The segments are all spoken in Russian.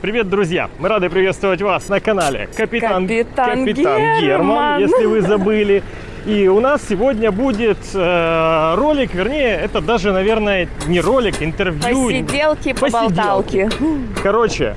Привет, друзья! Мы рады приветствовать вас на канале Капитан, Капитан Герман, Герман. если вы забыли. И у нас сегодня будет э, ролик, вернее, это даже, наверное, не ролик, интервью. Посиделки, поболталки. Короче,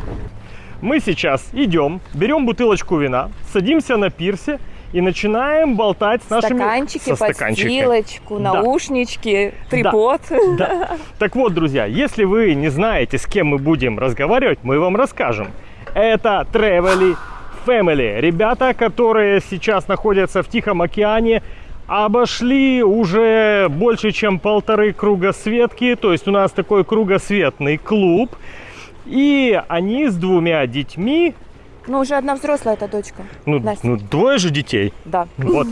мы сейчас идем, берем бутылочку вина, садимся на пирсе и начинаем болтать с нашими... Стаканчики, со стаканчиками. подстилочку, Да. наушнички, трипод. Да. Так вот, друзья, если вы не знаете, с кем мы будем разговаривать, мы вам расскажем. Это Travelly Family. Ребята, которые сейчас находятся в Тихом океане, обошли уже больше, чем полторы кругосветки. То есть у нас такой кругосветный клуб. И они с двумя детьми, Ну, уже одна взрослая эта дочка. ну, Настя. ну двое же детей, Да. вот.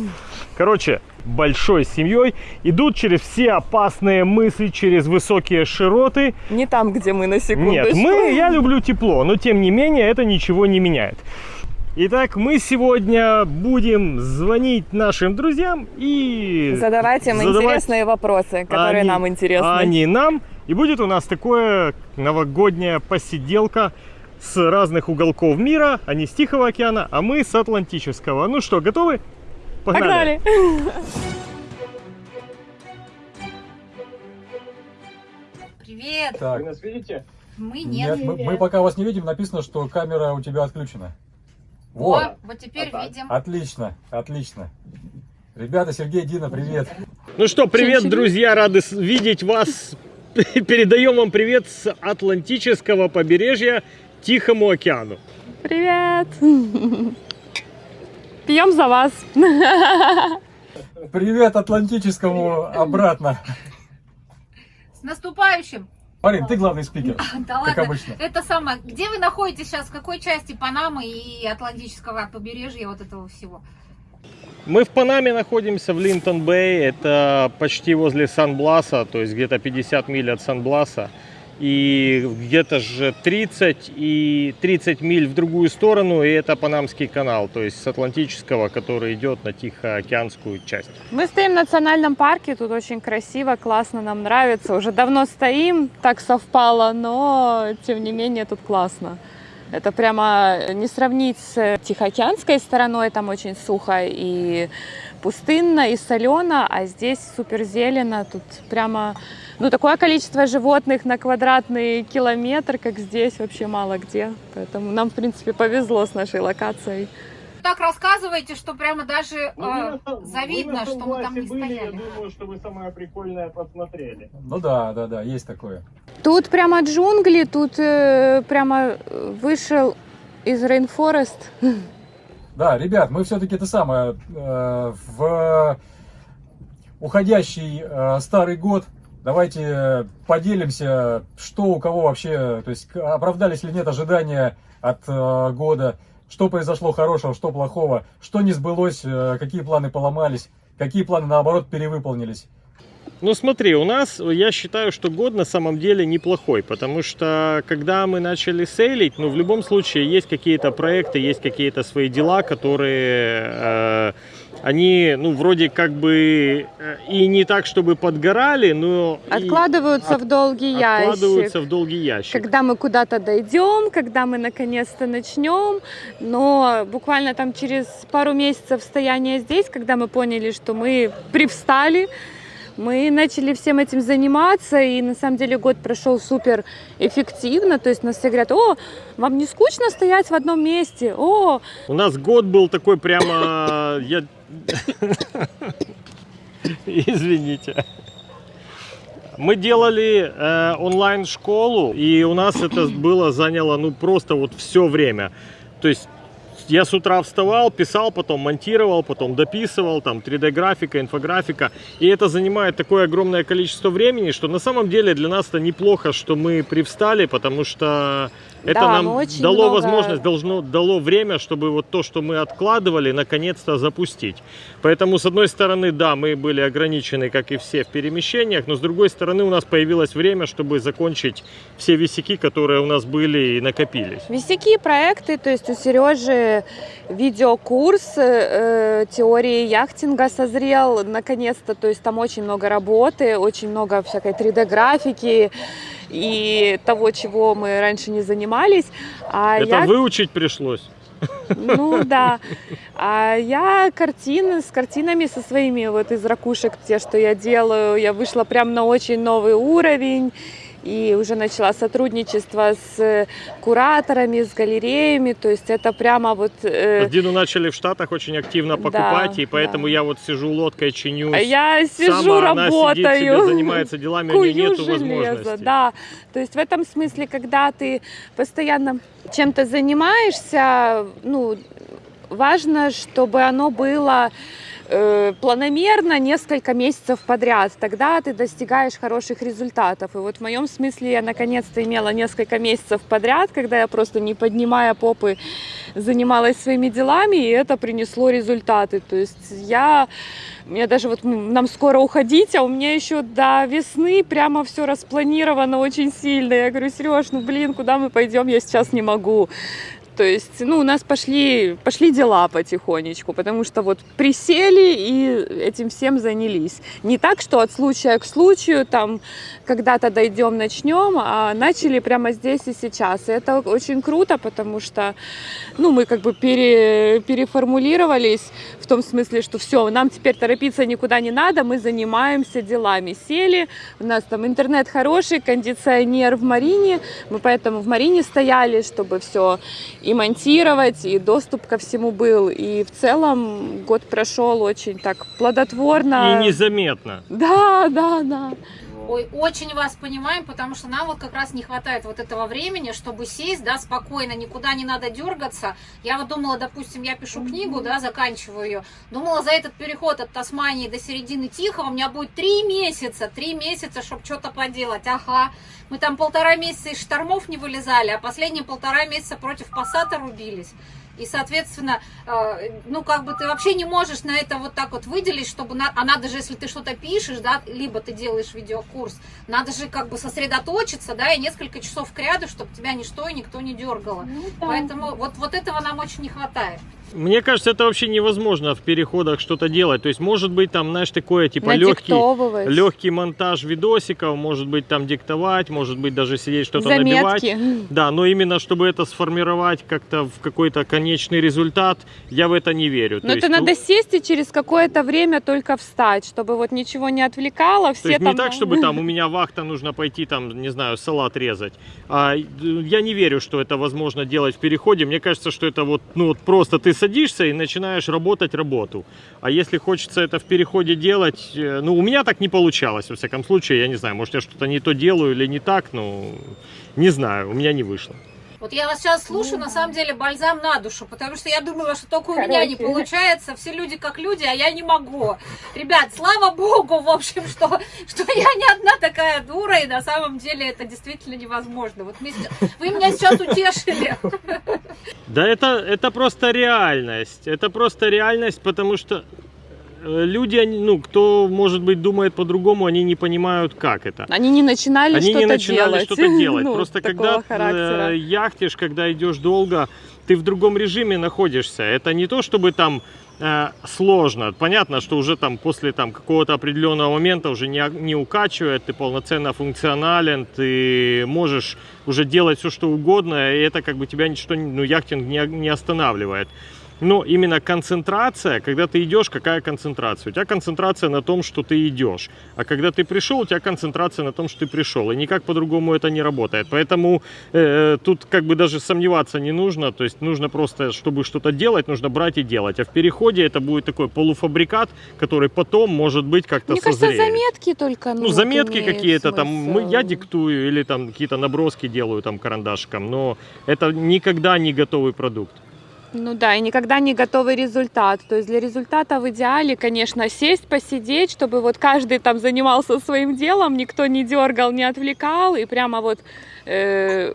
Короче, большой семьей идут через все опасные мысы, через высокие широты. Не там, где мы на секундочку. Нет, мы, я люблю тепло, но тем не менее это ничего не меняет. Итак, мы сегодня будем звонить нашим друзьям и Задавать им задавать- интересные вопросы, которые они- нам интересны. Они нам. И будет у нас такое новогодняя посиделка с разных уголков мира. Они с Тихого океана, а мы с Атлантического. Ну что, готовы? Погнали. Привет! Так, нас видите? Мы нет, нет. мы, мы пока вас не видим, написано, что камера у тебя отключена. О, Вот, вот теперь А видим. отлично, отлично. Ребята, Сергей, Дина, привет. Ну что, привет, друзья, рады видеть вас. Передаем вам привет с Атлантического побережья Тихому океану. Привет. Пьем за вас. Привет Атлантическому обратно. С наступающим! Марин, ты главный спикер, Да как ладно. обычно. Это самое. Где вы находитесь сейчас? В какой части Панамы и Атлантического побережья вот этого всего? Мы в Панаме находимся, в Линтон-Бэй. Это почти возле Сан-Бласа, то есть где-то 50 миль от Сан-Бласа. И где-то же 30 и 30 миль в другую сторону, и это Панамский канал, то есть с Атлантического, который идет на Тихоокеанскую часть. Мы стоим в национальном парке, тут очень красиво, классно, нам нравится. Уже давно стоим, так совпало, но тем не менее тут классно. Это прямо не сравнить с Тихоокеанской стороной, там очень сухо и пустынно, и солено, а здесь супер зелено, тут прямо ну, такое количество животных на квадратный километр, как здесь, вообще мало где. Поэтому нам, в принципе, повезло с нашей локацией. Так рассказываете, что прямо даже э, завидно, что мы там не стояли. думаю, что вы самое прикольное посмотрели. Ну да, да, да, есть такое. Тут прямо джунгли, тут э, прямо вышел из Rainforest. Да, ребят, мы все-таки это самое, э, в уходящий э, старый год давайте поделимся, что у кого вообще, то есть оправдались ли нет ожидания от э, года, что произошло хорошего, что плохого, что не сбылось, э, какие планы поломались, какие планы наоборот перевыполнились. Ну смотри, у нас, я считаю, что год на самом деле неплохой, потому что когда мы начали сейлить, ну в любом случае есть какие-то проекты, есть какие-то свои дела, которые, э, они, ну вроде как бы э, и не так, чтобы подгорали, но Откладываются от- в долгий ящик. откладываются в долгий ящик. Когда мы куда-то дойдем, когда мы наконец-то начнем, но буквально там через пару месяцев стояния здесь, когда мы поняли, что мы привстали, мы начали всем этим заниматься, и на самом деле год прошел супер эффективно. То есть нас все говорят, о, вам не скучно стоять в одном месте, о, У нас год был такой прямо, я, извините. Мы делали э, онлайн-школу, и у нас это было заняло, ну, просто вот все время. То есть я с утра вставал, писал, потом монтировал, потом дописывал, там 3D-графика, инфографика. И это занимает такое огромное количество времени, что на самом деле для нас это неплохо, что мы привстали, потому что это Да, нам очень дало много- возможность, должно, дало время, чтобы вот то, что мы откладывали, наконец-то запустить. Поэтому, с одной стороны, да, мы были ограничены, как и все, в перемещениях, но с другой стороны, у нас появилось время, чтобы закончить все висяки, которые у нас были и накопились. Висяки, проекты, то есть у Сережи видеокурс э, теории яхтинга созрел наконец-то, то есть там очень много работы, очень много всякой 3D-графики, и того, чего мы раньше не занимались. А Это я выучить пришлось. ну да. А я картины с картинами со своими вот из ракушек, те, что я делаю, я вышла прям на очень новый уровень. И уже начала сотрудничество с кураторами, с галереями. То есть это прямо вот... э, Дину начали в Штатах очень активно Да, покупать, и поэтому да. я вот сижу лодкой, чинюсь. а я сижу, Сама она сидит себе, работаю. занимается делами, у нее кую нету железо, возможности. да. То есть в этом смысле, когда ты постоянно чем-то занимаешься, ну, важно, чтобы оно было э, планомерно несколько месяцев подряд. Тогда ты достигаешь хороших результатов. И вот в моем смысле я наконец-то имела несколько месяцев подряд, когда я просто не поднимая попы занималась своими делами, и это принесло результаты. То есть я мне даже вот нам скоро уходить, а у меня еще до весны прямо все распланировано очень сильно. Я говорю, Сереж, ну блин, куда мы пойдем, я сейчас не могу. То есть, ну, у нас пошли, пошли дела потихонечку, потому что вот присели и этим всем занялись. Не так, что от случая к случаю, там, когда-то дойдем, начнем, а начали прямо здесь и сейчас. И это очень круто, потому что, ну, мы как бы пере, переформулировались в том смысле, что все, нам теперь торопиться никуда не надо, мы занимаемся делами. Сели, у нас там интернет хороший, кондиционер в Марине, мы поэтому в Марине стояли, чтобы все и монтировать, и доступ ко всему был. И в целом год прошел очень так плодотворно. И незаметно. Да, да, да. Ой, очень вас понимаем, потому что нам вот как раз не хватает вот этого времени, чтобы сесть, да, спокойно, никуда не надо дергаться. Я вот думала, допустим, я пишу книгу, да, заканчиваю ее. Думала, за этот переход от Тасмании до середины Тихого у меня будет три месяца, три месяца, чтобы что-то поделать. Ага, мы там полтора месяца из штормов не вылезали, а последние полтора месяца против пассата рубились. И, соответственно, э, ну, как бы ты вообще не можешь на это вот так вот выделить, чтобы... На... А надо же, если ты что-то пишешь, да, либо ты делаешь видеокурс, надо же как бы сосредоточиться, да, и несколько часов к ряду, чтобы тебя ничто и никто не дергало. Поэтому вот, вот этого нам очень не хватает. Мне кажется, это вообще невозможно в переходах что-то делать. То есть, может быть, там, знаешь, такое, типа, легкий, легкий монтаж видосиков, может быть, там диктовать, может быть, даже сидеть что-то набивать. Да, но именно чтобы это сформировать как-то в какой-то конечный результат, я в это не верю. Но То это есть, надо ну, сесть и через какое-то время только встать, чтобы вот ничего не отвлекало. Все То есть там... не так, чтобы там у меня вахта, нужно пойти там, не знаю, салат резать. А, э, я не верю, что это возможно делать в переходе. Мне кажется, что это вот, ну вот просто ты садишься и начинаешь работать работу. А если хочется это в переходе делать, э, ну у меня так не получалось, во всяком случае, я не знаю, может я что-то не то делаю или не так, ну не знаю, у меня не вышло. Вот я вас сейчас слушаю, на самом деле бальзам на душу, потому что я думала, что только у меня не Короче. получается, все люди как люди, а я не могу. Ребят, слава богу, в общем, что, что я не одна такая дура, и на самом деле это действительно невозможно. Вот с- вы меня сейчас утешили. Да это, это просто реальность. Это просто реальность, потому что люди, они, ну, кто, может быть, думает по-другому, они не понимают, как это. Они не начинали Они что-то не начинали делать. что-то делать. Ну, Просто когда характера. э, яхтишь, когда идешь долго, ты в другом режиме находишься. Это не то, чтобы там э, сложно. Понятно, что уже там после там какого-то определенного момента уже не, не укачивает, ты полноценно функционален, ты можешь уже делать все, что угодно, и это как бы тебя ничто, ну, яхтинг не, не останавливает. Но именно концентрация, когда ты идешь, какая концентрация? У тебя концентрация на том, что ты идешь. А когда ты пришел, у тебя концентрация на том, что ты пришел. И никак по-другому это не работает. Поэтому э, тут как бы даже сомневаться не нужно. То есть нужно просто, чтобы что-то делать, нужно брать и делать. А в переходе это будет такой полуфабрикат, который потом, может быть, как-то Мне кажется, созреет. заметки только. Ну, Ну, заметки какие-то там, мы, я диктую или там какие-то наброски делаю там карандашиком, но это никогда не готовый продукт. Ну да, и никогда не готовый результат. То есть для результата в идеале, конечно, сесть, посидеть, чтобы вот каждый там занимался своим делом, никто не дергал, не отвлекал, и прямо вот э,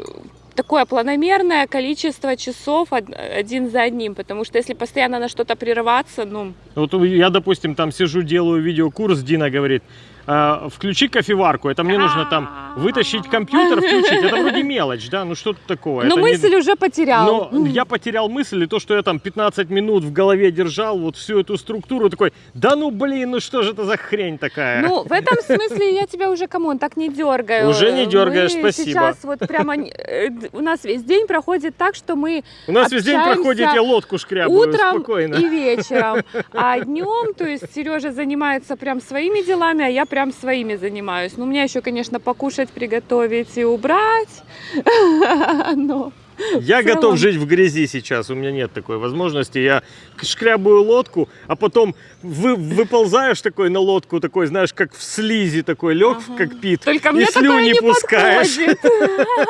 такое планомерное количество часов од- один за одним, потому что если постоянно на что-то прерываться, ну, Вот я, допустим, там сижу, делаю видеокурс, Дина говорит, э, включи кофеварку, это мне нужно там вытащить компьютер, включить. Это вроде мелочь, да, ну что тут такого? Но Это не- мысль уже потерял. но я потерял мысль, и то, что я там 15 минут в голове держал, вот всю эту структуру, такой, да ну блин, ну что же это за хрень такая? Ну, в этом смысле я тебя уже, come on, так не дергаю. Уже не дергаешь, Мы спасибо. Сейчас вот прямо э, у нас весь день проходит так, что мы У нас весь день проходит, я лодку шкрябаю, утром спокойно. и вечером. А днем, то есть Сережа занимается прям своими делами, а я прям своими занимаюсь. Ну, у меня еще, конечно, покушать, приготовить и убрать. Но Я готов жить в грязи сейчас, у меня нет такой возможности. Я шкрябаю лодку, а потом вы, выползаешь такой на лодку, такой, знаешь, как в слизи такой, лег Ага. кокпит, Только и мне слюни не пускаешь. подходит.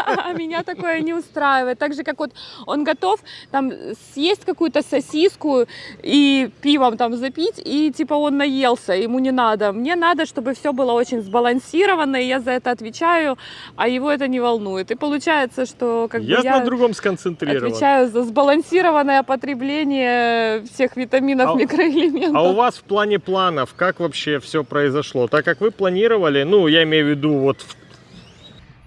А Меня такое не устраивает. Так же, как вот он готов там съесть какую-то сосиску и пивом там запить, и типа он наелся, ему не надо. Мне надо, чтобы все было очень сбалансировано, и я за это отвечаю, а его это не волнует. И получается, что как бы Я, я на другом сконцентрирован. отвечаю за сбалансированное потребление всех витаминов, А- микроэлементов. А у вас в плане планов, как вообще все произошло? Так как вы планировали, ну, я имею в виду, вот в-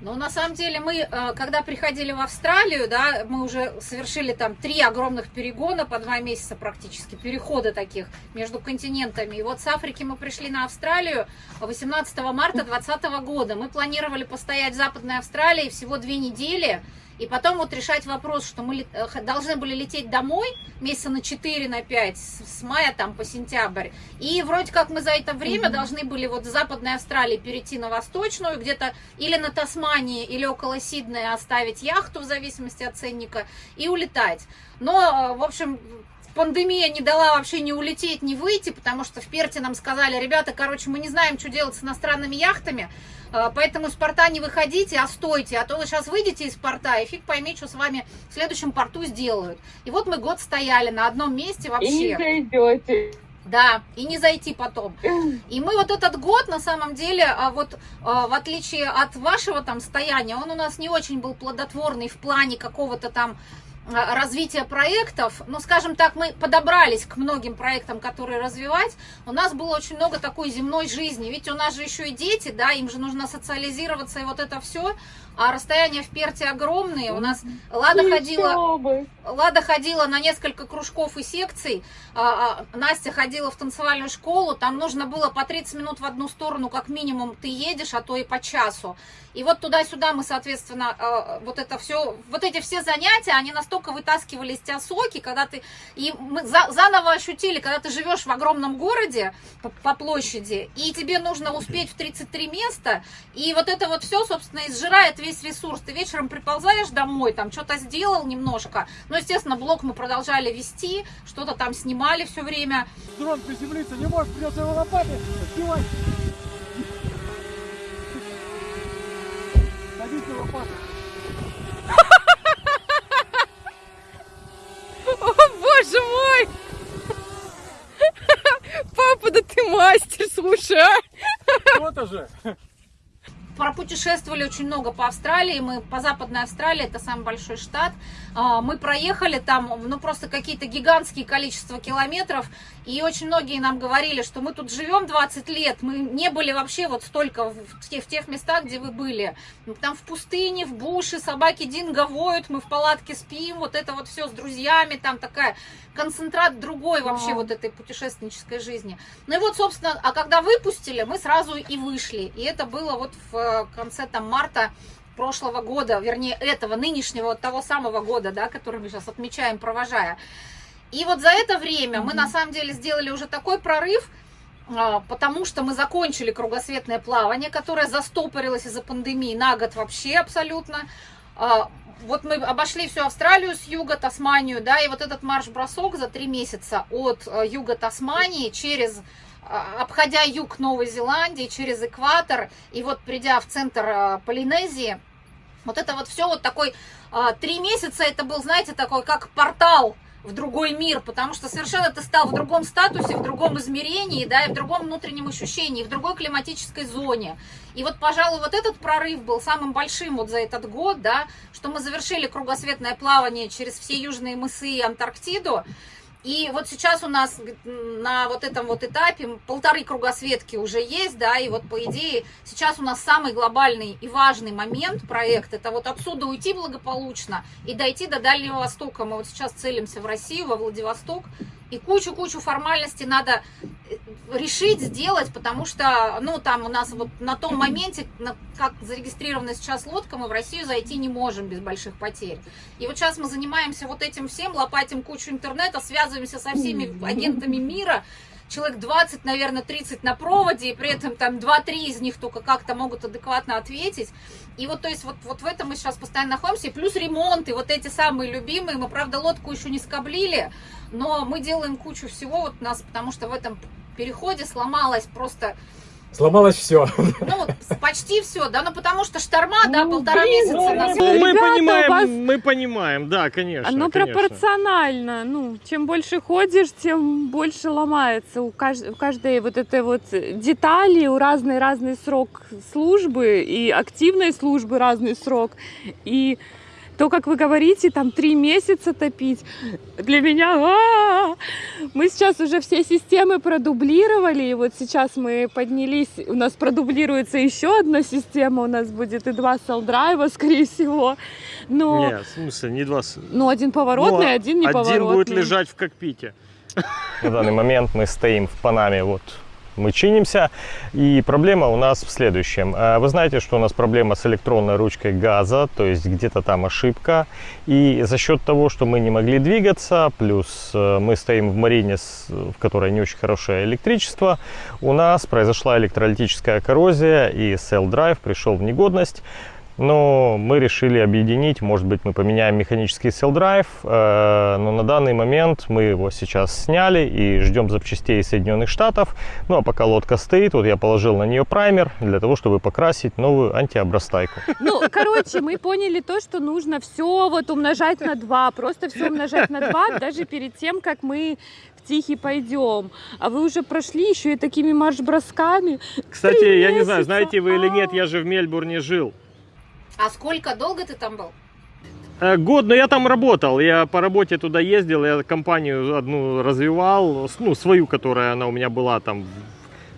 Ну, на самом деле, мы, э, когда приходили в Австралию, да, мы уже совершили там три огромных перегона по два месяца практически, перехода таких между континентами. И вот с Африки мы пришли на Австралию 18 марта 2020 года. Мы планировали постоять в Западной Австралии всего две недели, и потом вот решать вопрос, что мы э, должны были лететь домой месяца на 4, на 5, с мая там по сентябрь. И вроде как мы за это время должны были вот с Западной Австралии перейти на Восточную, где-то или на Тасмании, или около Сиднея оставить яхту в зависимости от ценника и улетать. Но, э, в общем, пандемия не дала вообще ни улететь, ни выйти, потому что в Перте нам сказали, ребята, короче, мы не знаем, что делать с иностранными яхтами, э, поэтому из порта не выходите, а стойте, а то вы сейчас выйдете из порта, и фиг пойми, что с вами в следующем порту сделают. И вот мы год стояли на одном месте вообще. зайдете. Да, и не зайти потом. И мы вот этот год, на самом деле, а вот а, в отличие от вашего там стояния, он у нас не очень был плодотворный в плане какого-то там развития проектов. Ну, скажем так, мы подобрались к многим проектам, которые развивать. У нас было очень много такой земной жизни. Ведь у нас же еще и дети, да, им же нужно социализироваться и вот это все. А расстояния в Перте огромные. У нас Лада ходила... Лада ходила на несколько кружков и секций, а, а, Настя ходила в танцевальную школу, там нужно было по 30 минут в одну сторону, как минимум, ты едешь, а то и по часу. И вот туда-сюда мы, соответственно, а, вот это все, вот эти все занятия, они настолько вытаскивали из тебя соки, когда ты, и мы за- заново ощутили, когда ты живешь в огромном городе по, по площади, и тебе нужно успеть в 33 места, и вот это вот все, собственно, изжирает весь ресурс. Ты вечером приползаешь домой, там что-то сделал немножко, ну, естественно, блог мы продолжали вести, что-то там снимали все время. Дрон приземлиться не может, придется его лопатой сбивать. Садись на лопату. О, боже мой! Папа, да ты мастер, слушай, а! Вот же. Пропутешествовали очень много по Австралии. Мы по Западной Австралии, это самый большой штат. А, Мы проехали там, ну, просто какие-то гигантские количества километров. И очень многие нам говорили, что мы тут живем 20 лет. Мы не были вообще вот столько в тех, в тех местах, где вы были. Там в пустыне, в буше, собаки динго воют, мы в палатке спим. Вот это вот все с друзьями. Там такая концентрат другой вообще Вау. вот этой путешественнической жизни. Ну и вот, собственно, а когда выпустили, мы сразу и вышли. И это было вот в э, конце там марта прошлого года, вернее этого, нынешнего, вот того самого года, да, который мы сейчас отмечаем, провожая. И вот за это время мы на самом деле сделали уже такой прорыв, а, потому что мы закончили кругосветное плавание, которое застопорилось из-за пандемии на год вообще абсолютно. А, Вот мы обошли всю Австралию с юга, Тасманию, да, и вот этот марш-бросок за три месяца от э, юга Тасмании через а, обходя юг Новой Зеландии, через экватор, и вот придя в центр а, Полинезии, вот это вот все вот такой, три месяца это был, знаете, такой как портал в другой мир, потому что совершенно ты стал в другом статусе, в другом измерении, да, и в другом внутреннем ощущении, в другой климатической зоне. И вот, пожалуй, вот этот прорыв был самым большим вот за этот год, да, что мы завершили кругосветное плавание через все южные мысы и Антарктиду, И вот сейчас у нас на вот этом вот этапе полторы кругосветки уже есть, да, и вот по идее сейчас у нас самый глобальный и важный момент проект, это вот отсюда уйти благополучно и дойти до Дальнего Востока. Мы вот сейчас целимся в Россию, во Владивосток, и кучу-кучу формальностей надо э, решить, сделать, потому что, ну, там у нас вот на том моменте, на, как зарегистрирована сейчас лодка, мы в Россию зайти не можем без больших потерь. И вот сейчас мы занимаемся вот этим всем, лопатим кучу интернета, связываемся со всеми агентами мира, человек 20, наверное, 30 на проводе, и при этом там 2-3 из них только как-то могут адекватно ответить. И вот, то есть, вот, вот в этом мы сейчас постоянно находимся, и плюс ремонты, вот эти самые любимые, мы, правда, лодку еще не скоблили, но мы делаем кучу всего вот у нас, потому что в этом переходе сломалась просто Сломалось все. ну, почти все, да, ну потому что шторма, да, Ну, полтора блин, месяца ну, Ну, мы Ребята, понимаем, вас- мы понимаем, да, конечно. Оно конечно. пропорционально. Ну, чем больше ходишь, тем больше ломается. У, кажд- у каждой вот этой вот детали, у разный разный срок службы и активной службы разный срок. И то, как вы говорите, там три месяца топить, для меня а-а-а! мы сейчас уже все системы продублировали, и вот сейчас мы поднялись, у нас продублируется еще одна система, у нас будет и два селдрайва, скорее всего. Но Нет, в смысле, не два... ну, один поворотный, Ну, один неповоротный. Один будет лежать в кокпите. На данный момент мы стоим в Панаме, вот мы чинимся, и проблема у нас в следующем. А, Вы знаете, что у нас проблема с электронной ручкой газа, то есть где-то там ошибка, и за счет того, что мы не могли двигаться, плюс э, мы стоим в марине, в которой не очень хорошее электричество, у нас произошла электролитическая коррозия, и Cell Drive пришел в негодность. Но мы решили объединить, может быть, мы поменяем механический Drive, э, но на данный момент мы его сейчас сняли и ждем запчастей из Соединенных Штатов. Ну а пока лодка стоит, вот я положил на нее праймер для того, чтобы покрасить новую антиобрастайку. Ну, короче, мы поняли то, что нужно все вот умножать на 2, просто все умножать на 2, даже перед тем, как мы в Тихий пойдем. А вы уже прошли еще и такими марш-бросками. Кстати, я не знаю, знаете вы или нет, А. я же в Мельбурне жил. А сколько долго ты там был? Э, Год, но я там работал, я по работе туда ездил, я компанию одну развивал, ну, свою, которая она у меня была там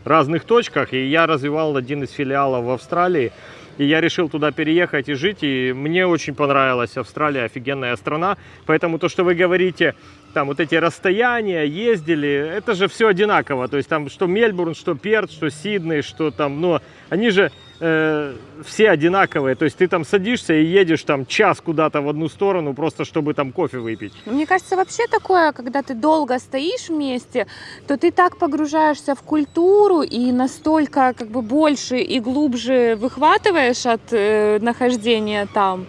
в разных точках, и я развивал один из филиалов в Австралии, и я решил туда переехать и жить, и мне очень понравилась Австралия, офигенная страна, поэтому то, что вы говорите, там вот эти расстояния, ездили, это же все одинаково, то есть там что Мельбурн, что Перт, что Сидней, что там, но они же э, все одинаковые, то есть ты там садишься и едешь там час куда-то в одну сторону, просто чтобы там кофе выпить. Ну, Мне кажется, вообще такое, когда ты долго стоишь вместе, то ты так погружаешься в культуру и настолько как бы больше и глубже выхватываешь от э, нахождения там,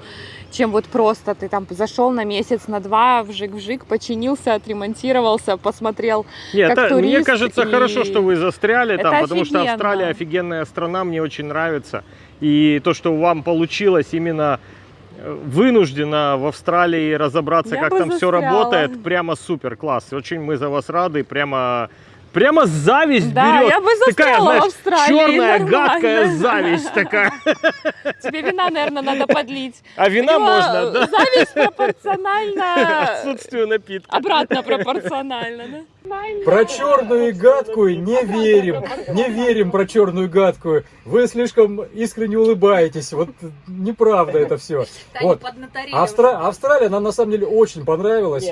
чем вот просто ты там зашел на месяц, на два, вжик-вжик, починился, отремонтировался, посмотрел. Нет, Как это- мне турист кажется, и- хорошо, что вы застряли там, Это потому что офигенно. Австралия офигенная страна, мне очень нравится. И то, что вам получилось именно э, вынужденно в Австралии разобраться, Я как там все застряла. работает, прямо супер класс. Очень мы за вас рады, прямо прямо зависть Да, берет. я бы Такая, застряла знаешь, в Австралии. черная, нормально. гадкая зависть такая. Тебе вина, наверное, надо подлить. А вина можно, да? Зависть пропорциональна Отсутствию напитка. обратно пропорционально, да? Про черную и гадкую не верим. Не верим про черную и гадкую. Вы слишком искренне улыбаетесь. Вот неправда это все. Вот. Австра- Австралия нам на самом деле очень понравилась.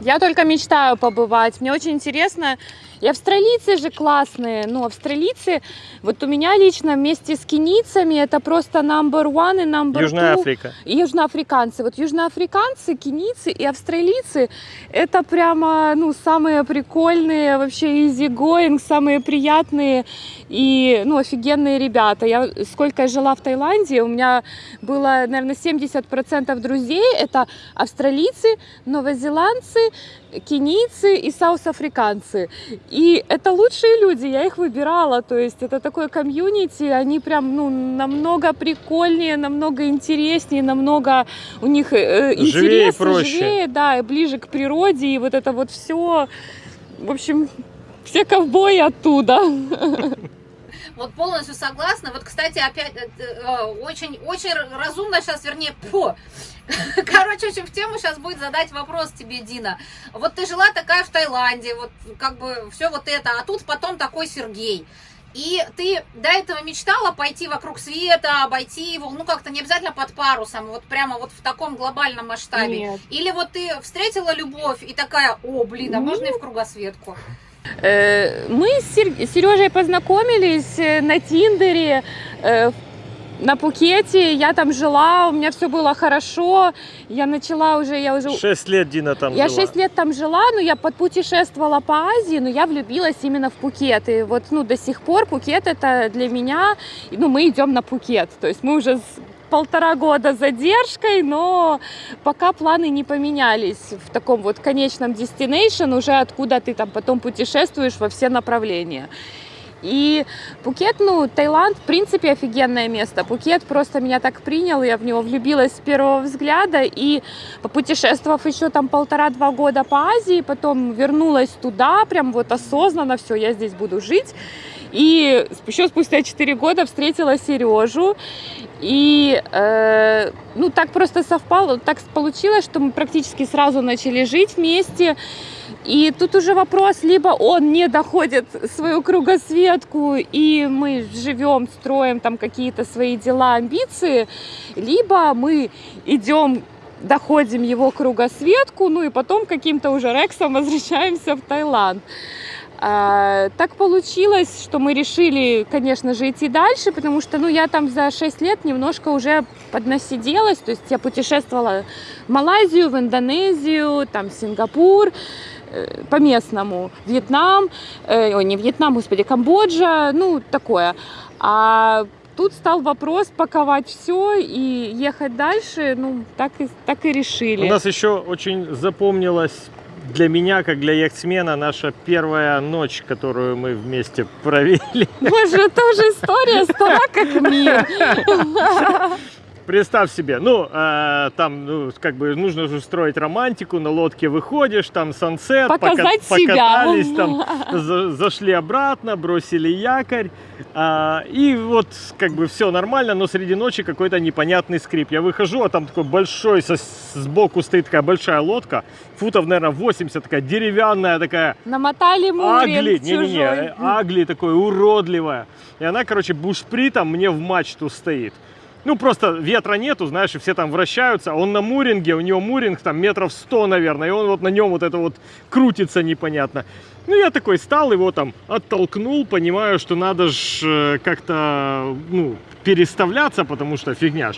Я только мечтаю побывать. Мне очень интересно. И австралийцы же классные. Ну, австралийцы, вот у меня лично вместе с кенийцами это просто number one и number Южная two. Африка. И южноафриканцы. Вот южноафриканцы, кенийцы и австралийцы это прямо, ну, самые прикольные, вообще easy going, самые приятные и, ну, офигенные ребята. Я сколько я жила в Таиланде, у меня было, наверное, 70% друзей. Это австралийцы, новозеландцы, кенийцы и саус-африканцы. И это лучшие люди, я их выбирала. То есть это такое комьюнити, они прям, ну, намного прикольнее, намного интереснее, намного у них э, Живее и интересно, проще. живее, да, и ближе к природе, и вот это вот все. В общем, все ковбои оттуда. Вот полностью согласна. Вот, кстати, опять э, э, очень, очень разумно сейчас, вернее, по. Короче, очень в тему сейчас будет задать вопрос тебе, Дина. Вот ты жила такая в Таиланде, вот как бы все вот это, а тут потом такой Сергей. И ты до этого мечтала пойти вокруг света, обойти его, ну как-то не обязательно под парусом, вот прямо вот в таком глобальном масштабе. Нет. Или вот ты встретила любовь и такая, о, блин, а можно и в кругосветку? Э, Мы с Сер- Сережей познакомились э, на Тиндере, э, на Пукете. Я там жила, у меня все было хорошо. Я начала уже, я уже... Шесть лет Дина там Я жила. 6 лет там жила, но я подпутешествовала по Азии, но я влюбилась именно в Пукет. И вот, ну, до сих пор Пукет это для меня, ну, мы идем на Пукет. То есть мы уже полтора года задержкой, но пока планы не поменялись в таком вот конечном destination, уже откуда ты там потом путешествуешь во все направления. И Пукет, ну, Таиланд, в принципе, офигенное место. Пукет просто меня так принял, я в него влюбилась с первого взгляда. И попутешествовав еще там полтора-два года по Азии, потом вернулась туда, прям вот осознанно, все, я здесь буду жить. И еще спустя 4 года встретила Сережу. И э, ну так просто совпало, так получилось, что мы практически сразу начали жить вместе. И тут уже вопрос, либо он не доходит свою кругосветку, и мы живем, строим там какие-то свои дела, амбиции, либо мы идем доходим его кругосветку, ну и потом каким-то уже рексом возвращаемся в Таиланд. А, так получилось, что мы решили, конечно же, идти дальше, потому что, ну, я там за 6 лет немножко уже поднасиделась, то есть я путешествовала в Малайзию, в Индонезию, там, Сингапур, э, по местному, Вьетнам, э, ой, не Вьетнам, господи, Камбоджа, ну, такое. А тут стал вопрос паковать все и ехать дальше, ну, так и, так и решили. У нас еще очень запомнилась для меня, как для яхтсмена, наша первая ночь, которую мы вместе провели. Боже, это уже история стара как мир. Представь себе, ну, э, там, ну, как бы нужно же устроить романтику, на лодке выходишь, там сансет, Показать себя. покатались, там, за- зашли обратно, бросили якорь, а, и вот, как бы, все нормально, но среди ночи какой-то непонятный скрип. Я выхожу, а там такой большой, со, сбоку стоит такая большая лодка, футов, наверное, 80, такая деревянная, такая, Намотали Агли, мурин не-не-не, чужой. э, Агли такой уродливая. И она, короче, бушпритом мне в мачту стоит. Ну, просто ветра нету, знаешь, и все там вращаются. Он на муринге, у него муринг там метров 100, наверное, и он вот на нем вот это вот крутится непонятно. Ну, я такой стал, его там оттолкнул, понимаю, что надо ж как-то, ну, переставляться, потому что фигня.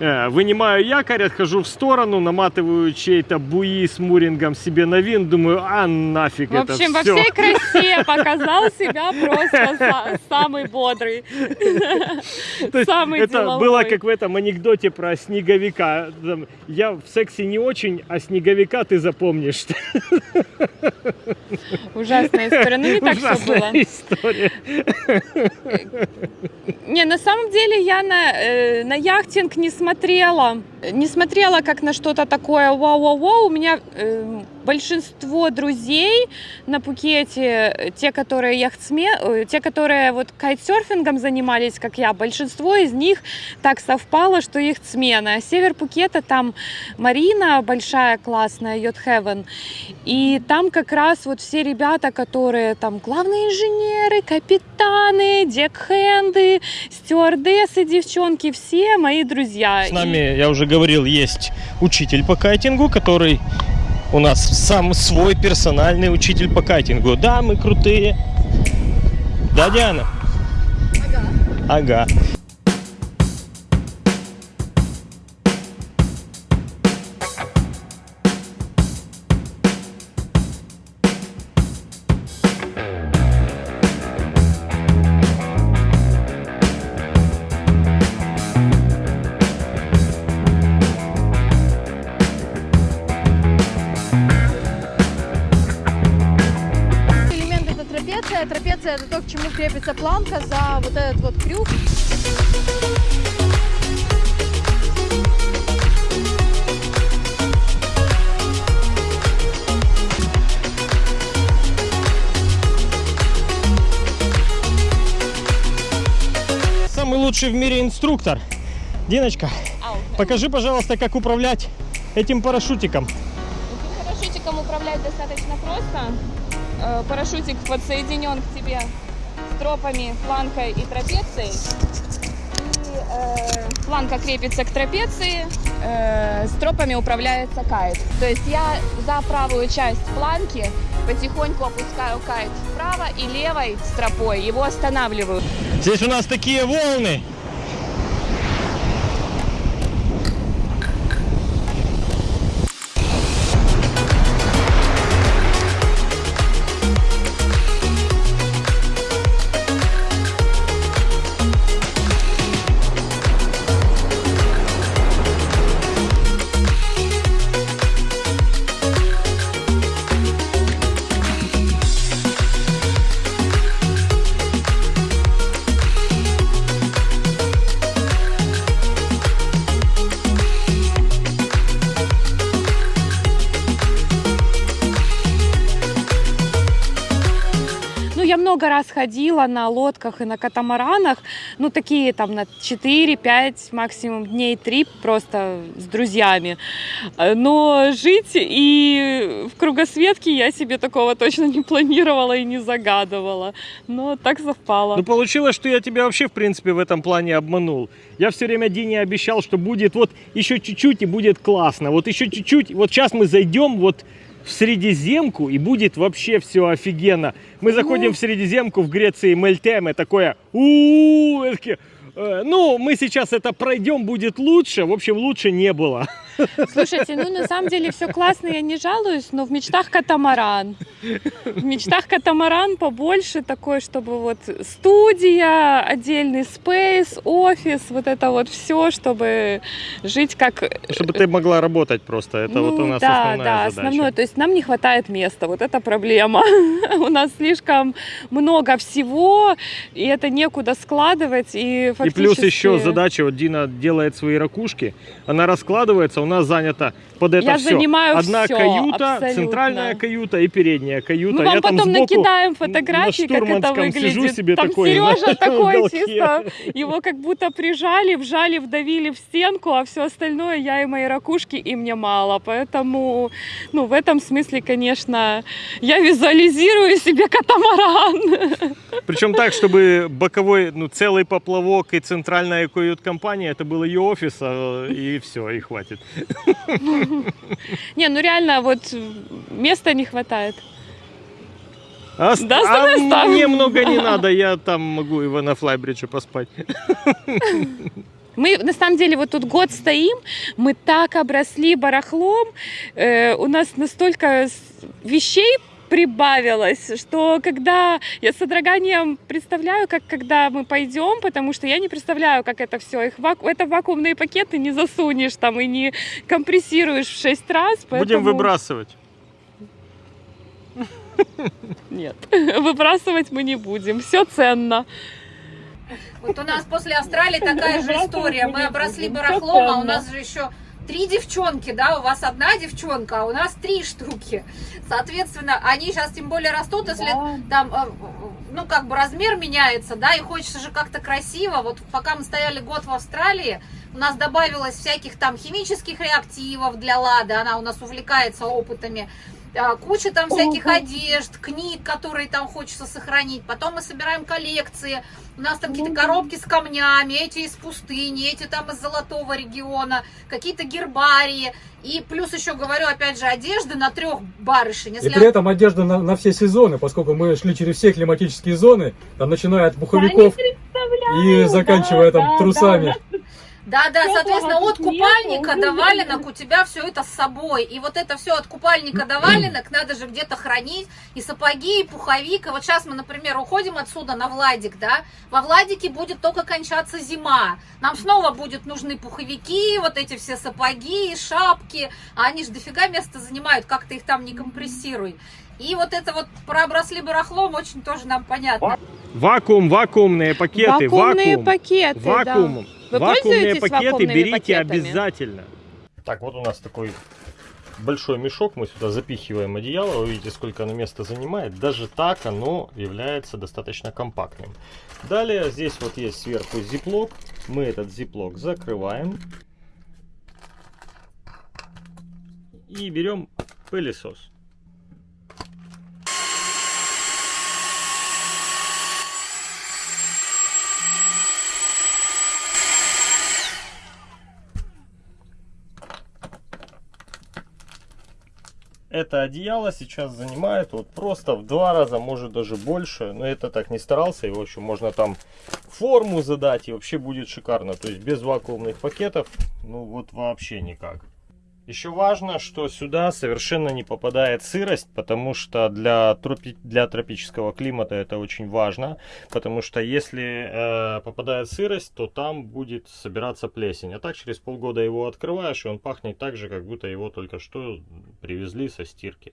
Э, Вынимаю якорь, отхожу в сторону, наматываю чей-то буи с мурингом себе на вин, думаю, а нафиг В это общем, во всё. всей красе показал себя просто са- самый бодрый, самый это было как в этом анекдоте про снеговика. Я в сексе не очень, а снеговика ты запомнишь. Ужасная история. Ну, не так все было. история. Не, на самом деле я на, э, на яхтинг не смотрела. Не смотрела как на что-то такое вау-вау-вау. У меня э, большинство друзей на Пукете, э, те, которые яхтсмен, э, те, которые вот кайтсерфингом занимались, как я, большинство из них так совпало, что их смена. Север Пукета там Марина большая, классная, Йод Heaven. И там как раз вот все ребята, которые там главные инженеры, капитаны, декхенды, стюардессы, девчонки, все мои друзья. С нами, я уже говорил, есть учитель по кайтингу, который у нас сам свой персональный учитель по кайтингу. Да, мы крутые. Да, Диана? Ага. Ага. Трапеция. Трапеция это то, к чему крепится планка за вот этот вот крюк. лучший в мире инструктор. Диночка, Ау. покажи, пожалуйста, как управлять этим парашютиком. Этим парашютиком управлять достаточно просто. Э, Парашютик подсоединен к тебе стропами, планкой и трапецией. Э, планка крепится к трапеции, э, стропами управляется кайт. То есть я за правую часть планки потихоньку опускаю кайт вправо и левой стропой его останавливаю. Здесь у нас такие волны. Много раз ходила на лодках и на катамаранах, ну, такие там на 4-5, максимум дней 3 просто с друзьями. Но жить и в кругосветке я себе такого точно не планировала и не загадывала. Но так совпало. Ну, получилось, что я тебя вообще, в принципе, в этом плане обманул. Я все время Дине обещал, что будет вот еще чуть-чуть и будет классно. Вот еще чуть-чуть. Вот сейчас мы зайдем вот в Средиземку и будет вообще все офигенно. Мы заходим в Средиземку в Греции Мельтеме, такое у ну, мы сейчас это пройдем, будет лучше. В общем, лучше не было. Слушайте, ну на самом деле все классно, я не жалуюсь, но в мечтах катамаран. В мечтах катамаран побольше такой, чтобы вот студия, отдельный спейс, офис, вот это вот все, чтобы жить как... Чтобы ты могла работать просто. Это вот у Ну нас да, основная да, задача. основное. То есть нам не хватает места, вот это проблема. У нас слишком много всего, и это некуда складывать, и И фактически... плюс еще задача, вот Дина делает свои ракушки, она раскладывается, у нас занято под это Я все. занимаю Одна всё, каюта, абсолютно. центральная каюта и передняя каюта. Мы вам Я там потом сбоку накидаем на фотографии, как это штурманском сижу выглядит. себе Там такой на Сережа такой уголке. чисто, его как будто прижали, вжали, вдавили в стенку, а все остальное я и мои ракушки, и мне мало. Поэтому, ну, в этом смысле, конечно, я визуализирую себе катамаран. Причем так, чтобы боковой, ну, целый поплавок и центральная кают-компания, это был ее офис, а, и все, и хватит. Не, ну реально, вот места не хватает. А, Да, а оставь. мне много не надо, я там могу его на флайбридже поспать. Мы на самом деле вот тут год стоим, мы так обросли барахлом, э, у нас настолько вещей прибавилось, что когда я с содроганием представляю, как когда мы пойдем, потому что я не представляю, как это все. Их ваку... это вакуумные пакеты не засунешь там и не компрессируешь в 6 раз. Будем поэтому- выбрасывать. Нет, выбрасывать мы не будем. Все ценно. Вот у нас после Австралии такая же история. Мы обросли барахлом, а у нас же еще три девчонки, да, у вас одна девчонка, а у нас три штуки. Соответственно, они сейчас тем более растут, если там, э, ну, как бы размер меняется, да, и хочется же как-то красиво. Вот пока мы стояли год в Австралии, у нас добавилось всяких там химических реактивов для Лады, она у нас увлекается опытами. А, Куча там всяких одежд, книг, которые там хочется сохранить. Потом мы собираем коллекции. У нас там какие-то коробки с камнями, эти из пустыни, эти там из золотого региона, какие-то гербарии. И плюс еще говорю, опять же, одежды на трех барышень. И при этом одежда на, на все сезоны, поскольку мы шли через все климатические зоны, там начиная от пуховиков и заканчивая там трусами. Да, да, Теплого соответственно, от купальника до валенок у тебя все это с собой. И вот это все от купальника до валенок надо же где-то хранить. И сапоги, и пуховик. И вот сейчас мы, например, уходим отсюда на Владик, да. Во Владике будет только кончаться зима. Нам снова будут нужны пуховики, вот эти все сапоги, шапки. А они же дофига места занимают, как ты их там не компрессируй. И вот это вот про обросли барахлом очень тоже нам понятно. Вакуум, вакуумные пакеты, Вакуумные вакуум. пакеты, да. Вакуум. Вы Вакуумные пользуетесь пакеты берите пакетами? обязательно. Так, вот у нас такой большой мешок, мы сюда запихиваем одеяло, вы видите, сколько оно места занимает. Даже так оно является достаточно компактным. Далее здесь вот есть сверху зиплок, мы этот зиплок закрываем и берем пылесос. Это одеяло сейчас занимает вот просто в два раза, может даже больше. Но это так не старался. И в общем можно там форму задать и вообще будет шикарно. То есть без вакуумных пакетов, ну вот вообще никак. Еще важно, что сюда совершенно не попадает сырость, потому что для, тропи для тропического климата это очень важно, потому что если э, попадает сырость, то там будет собираться плесень. А так через полгода его открываешь, и он пахнет так же, как будто его только что привезли со стирки.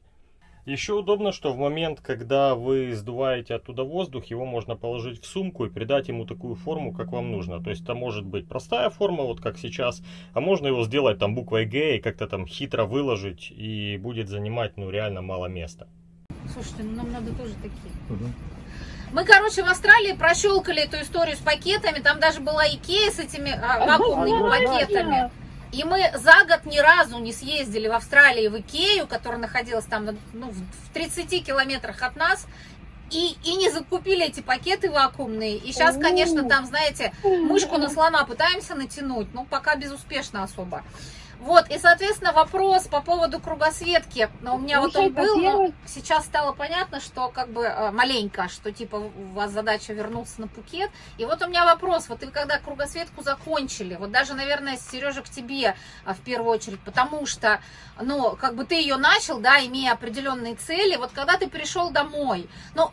Еще удобно, что в момент, когда вы сдуваете оттуда воздух, его можно положить в сумку и придать ему такую форму, как вам нужно. То есть это может быть простая форма, вот как сейчас, а можно его сделать там буквой Г и как-то там хитро выложить, и будет занимать ну реально мало места. Слушайте, ну нам надо тоже такие. Угу. Мы, короче, в Австралии прощелкали эту историю с пакетами. Там даже была Икея с этими а, вакуумными пакетами. И мы за год ни разу не съездили в Австралии в Икею, которая находилась там ну, в 30 километрах от нас, и, и не закупили эти пакеты вакуумные. И сейчас, конечно, там, знаете, мышку на слона пытаемся натянуть, но пока безуспешно особо. Вот, и, соответственно, вопрос по поводу кругосветки. Но у меня Слушай, вот он был, но сейчас стало понятно, что как бы э, маленько, что типа у вас задача вернуться на Пукет. И вот у меня вопрос, вот вы когда кругосветку закончили, вот даже, наверное, Сережа к тебе а, в первую очередь, потому что, ну, как бы ты ее начал, да, имея определенные цели, вот когда ты пришел домой, ну,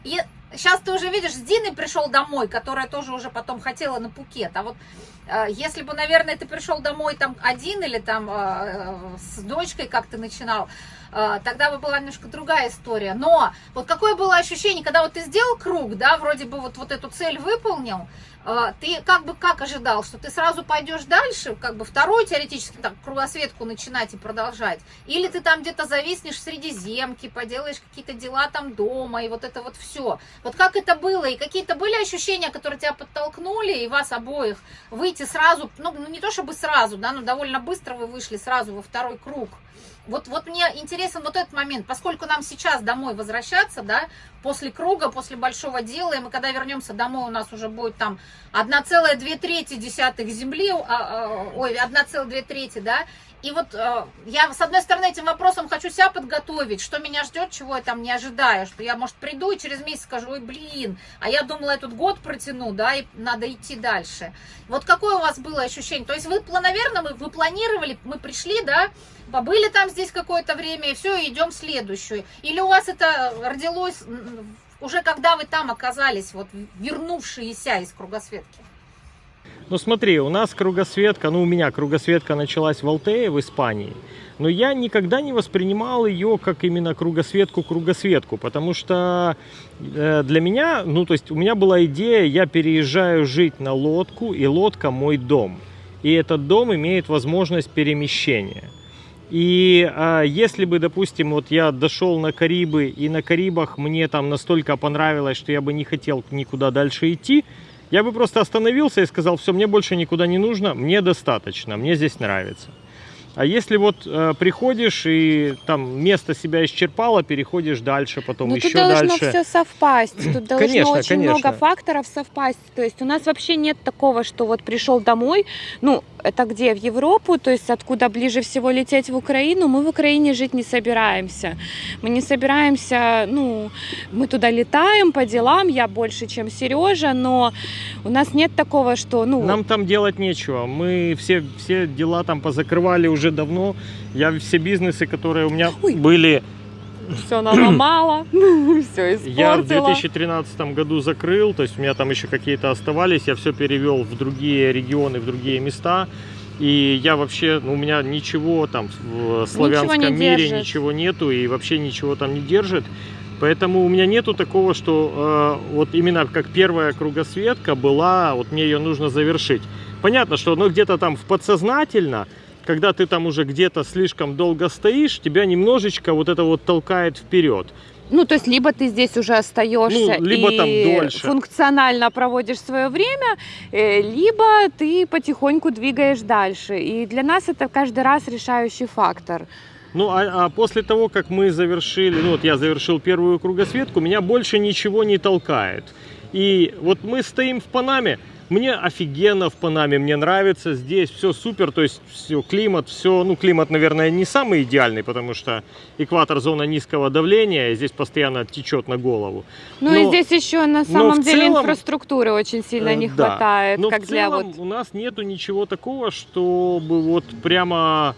Сейчас ты уже видишь, с Диной пришел домой, которая тоже уже потом хотела на Пукет. А вот э, если бы, наверное, ты пришел домой там один или там э, с дочкой, как ты начинал, э, тогда бы была немножко другая история. Но вот какое было ощущение, когда вот ты сделал круг, да, вроде бы вот, вот эту цель выполнил, ты как бы как ожидал, что ты сразу пойдешь дальше, как бы вторую теоретически так кругосветку начинать и продолжать, или ты там где-то зависнешь среди земки, поделаешь какие-то дела там дома и вот это вот все. Вот как это было и какие-то были ощущения, которые тебя подтолкнули и вас обоих выйти сразу, ну, ну не то чтобы сразу, да, но довольно быстро вы вышли сразу во второй круг. Вот, вот мне интересен вот этот момент, поскольку нам сейчас домой возвращаться, да, после круга, после большого дела, и мы когда вернемся домой, у нас уже будет там 1,2 трети десятых земли, а, а, ой, 1,2 трети, да, и вот э, я, с одной стороны, этим вопросом хочу себя подготовить, что меня ждет, чего я там не ожидаю, что я, может, приду и через месяц скажу, ой, блин, а я думала, этот год протяну, да, и надо идти дальше. Вот какое у вас было ощущение? То есть вы, наверное, вы, планировали, мы пришли, да, побыли там здесь какое-то время, и все, идем следующую. Или у вас это родилось уже когда вы там оказались, вот вернувшиеся из кругосветки? Ну смотри, у нас кругосветка, ну у меня кругосветка началась в Алтее, в Испании. Но я никогда не воспринимал ее как именно кругосветку-кругосветку, потому что э, для меня, ну то есть у меня была идея, я переезжаю жить на лодку, и лодка мой дом. И этот дом имеет возможность перемещения. И а, если бы, допустим, вот я дошел на Карибы, и на Карибах мне там настолько понравилось, что я бы не хотел никуда дальше идти, я бы просто остановился и сказал, все, мне больше никуда не нужно, мне достаточно, мне здесь нравится. А если вот э, приходишь и там место себя исчерпало, переходишь дальше, потом ну, еще тут должно дальше. все совпасть. Тут должно конечно, очень конечно. много факторов совпасть. То есть у нас вообще нет такого, что вот пришел домой, ну, это где? В Европу, то есть откуда ближе всего лететь в Украину, мы в Украине жить не собираемся. Мы не собираемся, ну, мы туда летаем по делам, я больше, чем Сережа, но у нас нет такого, что, ну... Нам там делать нечего. Мы все, все дела там позакрывали уже давно. Я все бизнесы, которые у меня Ой. были все наломала, все испортила. Я в 2013 году закрыл, то есть у меня там еще какие-то оставались, я все перевел в другие регионы, в другие места. И я вообще, ну, у меня ничего там в славянском ничего мире держит. ничего нету и вообще ничего там не держит. Поэтому у меня нету такого, что э, вот именно как первая кругосветка была, вот мне ее нужно завершить. Понятно, что ну, где-то там в подсознательно когда ты там уже где-то слишком долго стоишь, тебя немножечко вот это вот толкает вперед. Ну, то есть, либо ты здесь уже остаешься Ну, либо и там дольше. функционально проводишь свое время, э, либо ты потихоньку двигаешь дальше. И для нас это каждый раз решающий фактор. Ну, а, а после того, как мы завершили, ну, вот я завершил первую кругосветку, меня больше ничего не толкает. И вот мы стоим в Панаме, мне офигенно в Панаме, мне нравится здесь, все супер, то есть все, климат, все, ну, климат, наверное, не самый идеальный, потому что экватор зона низкого давления, и здесь постоянно течет на голову. Ну и Но- здесь еще на самом деле целом, инфраструктуры очень сильно Э, не да. хватает, Но как в для целом вот у нас нету ничего такого, чтобы вот прямо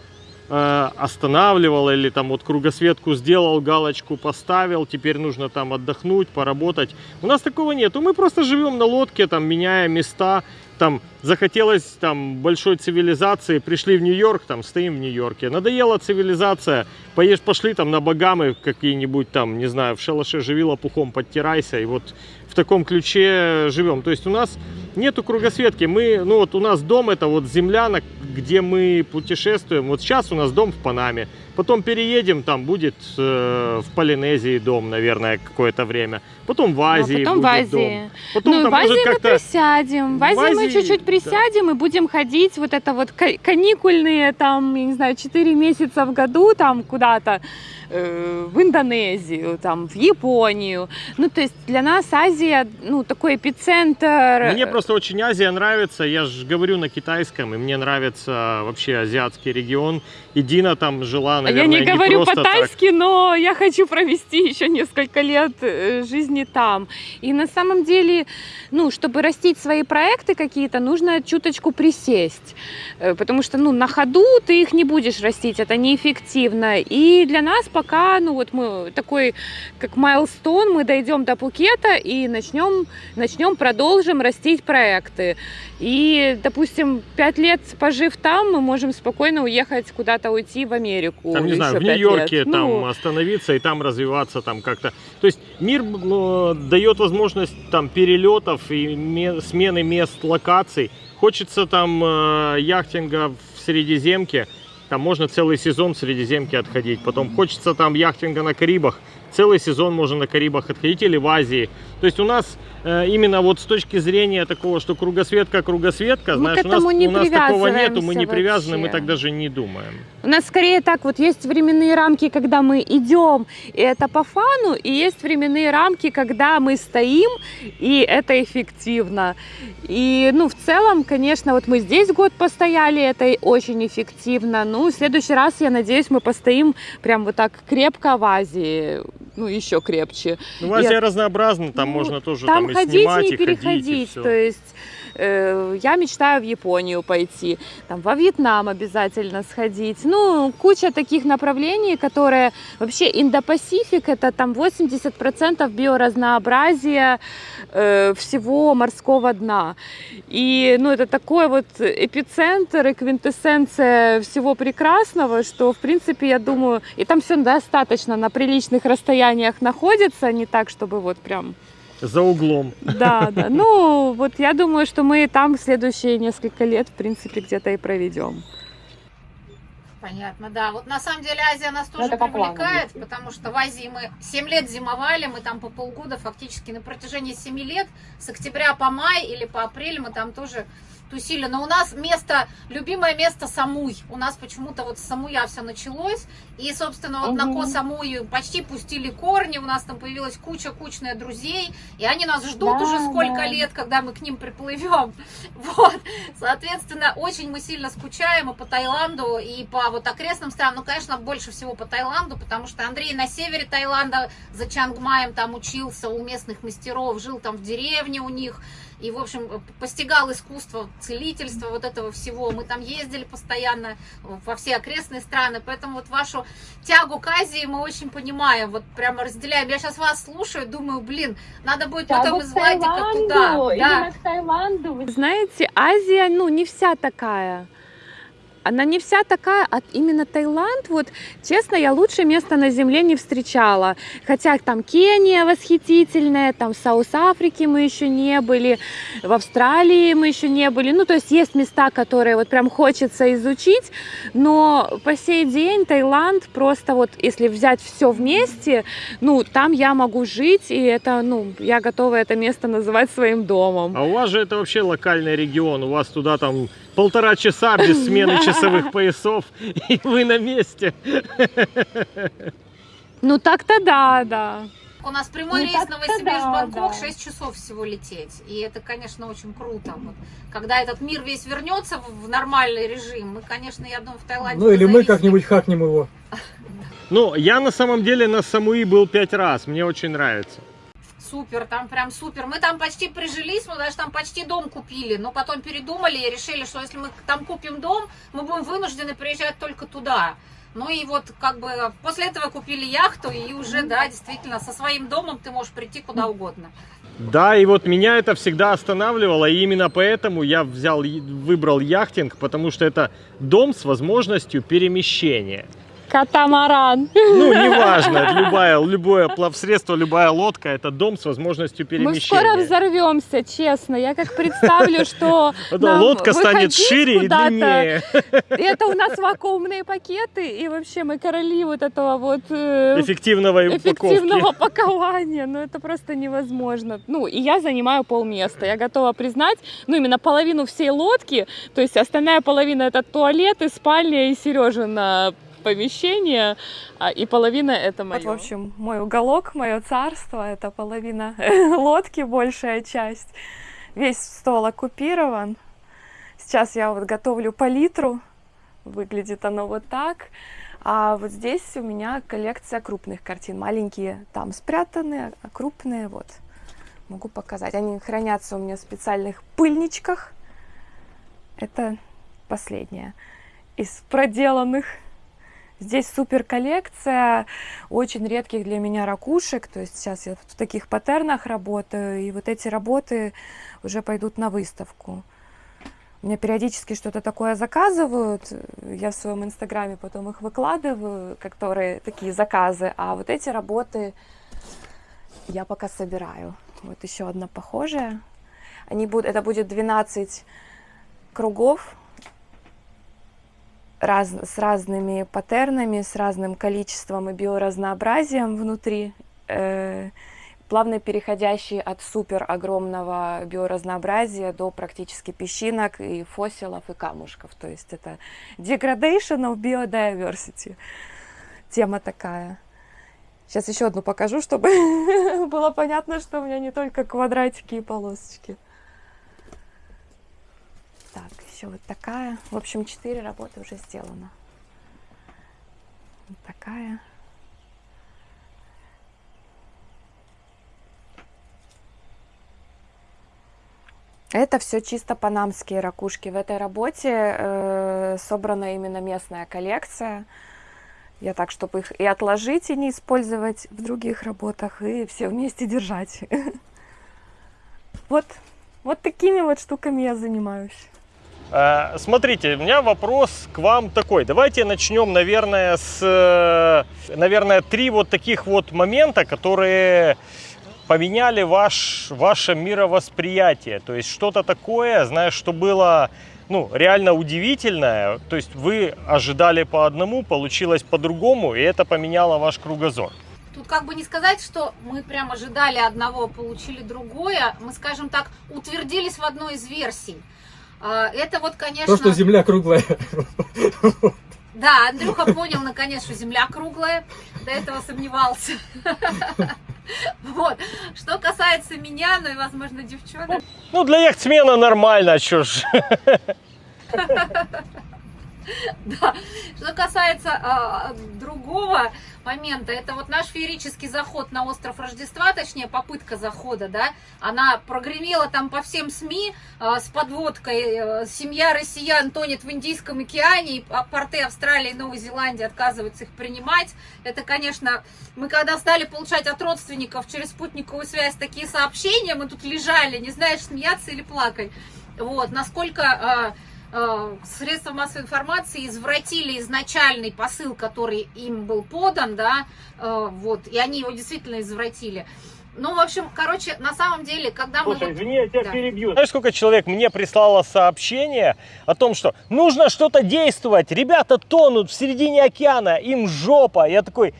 останавливал или там вот кругосветку сделал, галочку поставил, теперь нужно там отдохнуть, поработать. У нас такого нету. Мы просто живем на лодке, там меняя места. Там захотелось там большой цивилизации, пришли в Нью-Йорк, там стоим в Нью-Йорке. Надоела цивилизация, поешь, пошли там на Багамы какие-нибудь там, не знаю, в шалаше живи лопухом, подтирайся. И вот в таком ключе живем. То есть у нас нету кругосветки. Мы, ну вот у нас дом это вот земля, на- где мы путешествуем. Вот сейчас у нас дом в Панаме. Потом переедем, там будет э, в Полинезии дом, наверное, какое-то время. Потом в Ну, Азии потом в будет Азии. дом. Потом ну, там в Азии может мы присядем. В В Азии, мы Азии, чуть-чуть да. присядем и будем ходить вот это вот ка- каникульные, там, я не знаю, 4 месяца в году там куда-то э, в Индонезию, там, в Японию. Ну, то есть для нас Азия, ну, такой эпицентр. Мне просто очень Азия нравится, я же говорю на китайском, и мне нравится вообще азиатский регион. И Дина там жила, А наверное, я не говорю просто по-тайски, но я хочу провести еще несколько лет э, жизни там. И на самом деле, ну, чтобы растить свои проекты какие-то, нужно чуточку присесть. Э, Потому что, ну, на ходу ты их не будешь растить, это неэффективно. И для нас пока, ну, вот мы такой, как майлстон, мы дойдем до Пукета и начнем, начнем, продолжим растить проекты. И, допустим, пять лет пожив там, мы можем спокойно уехать куда-то уйти в Америку. Там, не знаю, в Нью-Йорке там Ну, остановиться и там развиваться там как-то. То есть мир э, дает возможность там перелетов и ме- смены мест, локаций. Хочется там э, яхтинга в Средиземке, там можно целый сезон в Средиземке отходить. Потом хочется там яхтинга на Карибах, целый сезон можно на Карибах отходить или в Азии. То есть у нас э, именно вот с точки зрения такого, что кругосветка, кругосветка, Мы знаешь, у нас, у нас такого нету, мы не привязываемся привязаны, мы вообще. так даже не думаем. У нас скорее так, вот есть временные рамки, когда мы идем, и это по фану, и есть временные рамки, когда мы стоим, и это эффективно. И, ну, в целом, конечно, вот мы здесь год постояли, это очень эффективно. Ну, в следующий раз, я надеюсь, мы постоим прям вот так крепко в Азии, ну, еще крепче. Ну, в Азии Я- разнообразно, там Ну, можно тоже Там там, и ходить снимать, и и ходить, и переходить. всё. То есть я мечтаю в Японию пойти, там во Вьетнам обязательно сходить. Ну, куча таких направлений, которые вообще Индо-Пасифик это там 80% биоразнообразия э, всего морского дна. И ну, это такой вот эпицентр и квинтэссенция всего прекрасного, что, в принципе, я думаю, и там все достаточно на приличных расстояниях находится, не так, чтобы вот прям За углом. да, да. Ну, вот я думаю, что мы там следующие несколько лет, в принципе, где-то и проведем. Понятно, да. Вот на самом деле Азия нас тоже это по привлекает, потому что в Азии мы 7 лет зимовали, мы там по полгода фактически на протяжении 7 лет, с октября по май или по апрель мы там тоже тусили. Но у нас место, любимое место Самуй. У нас почему-то вот с Самуя все началось. И, собственно, вот на Мгм. Ко Самую почти пустили корни, у нас там появилась куча-кучная друзей, и они нас ждут Да, уже сколько да. лет, когда мы к ним приплывем. Вот. Соответственно, очень мы сильно скучаем и по Таиланду, и по вот окрестным странам. Ну, конечно, больше всего по Таиланду, потому что Андрей на севере Таиланда за Чангмаем там учился у местных мастеров, жил там в деревне у них. И, в общем, постигал искусство целительства, вот этого всего. Мы там ездили постоянно во все окрестные страны, поэтому вот вашу тягу к Азии мы очень понимаем, вот прямо разделяем. Я сейчас вас слушаю, думаю, блин, надо будет потом из Владика туда. Да. к Таиланду. Вы знаете, Азия, ну, не вся такая. Она не вся такая, а именно Таиланд, вот, честно, я лучше место на земле не встречала. Хотя там Кения восхитительная, там в South Африке мы еще не были, в Австралии мы еще не были. Ну, то есть есть места, которые вот прям хочется изучить, но по сей день Таиланд просто вот, если взять все вместе, ну, там я могу жить, и это, ну, я готова это место называть своим домом. А у вас же это вообще локальный регион, у вас туда там полтора часа без смены часовых поясов, и вы на месте. Ну, так-то да, да. У нас прямой Ну, рейс Новосибирск-Бангкок, да, да. 6 часов всего лететь. И это, конечно, очень круто. Вот. Когда этот мир весь вернется в нормальный режим, мы, конечно, я думаю, в Таиланде... Ну или мы как-нибудь хакнем его. Ну, я на самом деле на Самуи был пять раз, мне очень нравится. Супер, там прям супер. Мы там почти прижились, мы даже там почти дом купили, но потом передумали и решили, что если мы там купим дом, мы будем вынуждены приезжать только туда. Ну и вот как бы после этого купили яхту, и уже, да, действительно, со своим домом ты можешь прийти куда угодно. Да, и вот меня это всегда останавливало, и именно поэтому я взял, выбрал яхтинг, потому что это дом с возможностью перемещения. Катамаран. Ну, неважно, любая, любое плавсредство, любая лодка, это дом с возможностью Мы скоро перемещения. взорвемся, честно. Я как представлю, что Да, лодка станет шире и длиннее. Это у нас вакуумные пакеты, и вообще мы короли вот этого вот э, Эффективного эффективного пакования. Ну, это просто невозможно. Ну, и я занимаю полместа. Я готова признать, ну, именно половину всей лодки, то есть остальная половина это туалет и спальня и Сережина помещение, а, и половина это мое. в общем, мой уголок, мое царство, это половина лодки, большая часть. Весь стол оккупирован. Сейчас я вот готовлю палитру. Выглядит оно вот так. А вот здесь у меня коллекция крупных картин. Маленькие там спрятаны, а крупные вот. Могу показать. Они хранятся у меня в специальных пыльничках. Это последняя из проделанных. Здесь супер коллекция очень редких для меня ракушек. То есть сейчас я в таких паттернах работаю. И вот эти работы уже пойдут на выставку. Меня периодически что-то такое заказывают. Я в своем инстаграме потом их выкладываю, которые такие заказы. А вот эти работы я пока собираю. Вот еще одна похожая. Они будут, это будет 12 кругов раз, с разными паттернами, с разным количеством и биоразнообразием внутри, э, плавно переходящие от супер огромного биоразнообразия до практически песчинок и фосилов и камушков. То есть это degradation of biodiversity. Тема такая. Сейчас еще одну покажу, чтобы было понятно, что у меня не только квадратики и полосочки. Так, еще вот такая. В общем, четыре работы уже сделано. Вот такая. Это все чисто панамские ракушки. В этой работе э, собрана именно местная коллекция. Я так, чтобы их и отложить, и не использовать в других работах, и все вместе держать. Вот, вот такими вот штуками я занимаюсь. Э, Смотрите, у меня вопрос к вам такой. Давайте начнем, наверное, с, э, наверное, три вот таких вот момента, которые поменяли ваш, ваше мировосприятие. То есть что-то такое, знаешь, что было ну, реально удивительное. То есть вы ожидали по одному, получилось по-другому, и это поменяло ваш кругозор. Тут как бы не сказать, что мы прям ожидали одного, получили другое. Мы, скажем так, утвердились в одной из версий. А, Это вот, конечно... То, что земля круглая. Да, Андрюха понял наконец, что Земля круглая. До этого сомневался. Вот. Что касается меня, ну и, возможно, девчонок, Ну, для яхтсмена нормально, чё ж. Да. Что касается а, другого момента, это вот наш феерический заход на остров Рождества, точнее попытка захода, да, она прогремела там по всем СМИ а, с подводкой э, «Семья россиян тонет в Индийском океане», и а, порты Австралии и Новой Зеландии отказываются их принимать. Это, конечно, мы когда стали получать от родственников через спутниковую связь такие сообщения, мы тут лежали, не знаешь, смеяться или плакать. Вот, насколько... э, средства массовой информации извратили изначальный посыл, который им был подан, да, э, вот, и они его действительно извратили. Ну, в общем, короче, на самом деле, когда мы... Слушай, вот- извини, я тебя Да. перебью. Знаешь, сколько человек мне прислало сообщение о том, что нужно что-то действовать, ребята тонут в середине океана, им жопа. Я такой,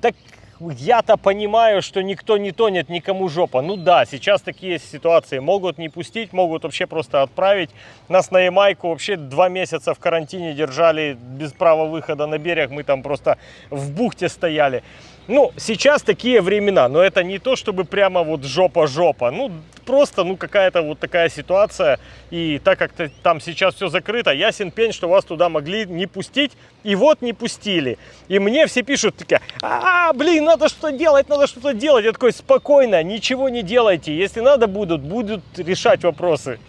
так я-то понимаю, что никто не тонет, никому жопа. Ну да, сейчас такие ситуации могут не пустить, могут вообще просто отправить. Нас на Ямайку вообще два месяца в карантине держали без права выхода на берег. Мы там просто в бухте стояли. Ну, сейчас такие времена, но это не то, чтобы прямо вот жопа-жопа. Ну, просто, ну, какая-то вот такая ситуация. И так как там сейчас все закрыто, ясен пень, что вас туда могли не пустить. И вот не пустили. И мне все пишут такие, а, блин, надо что-то делать, надо что-то делать. Я такой, спокойно, ничего не делайте. Если надо будут, будут решать вопросы.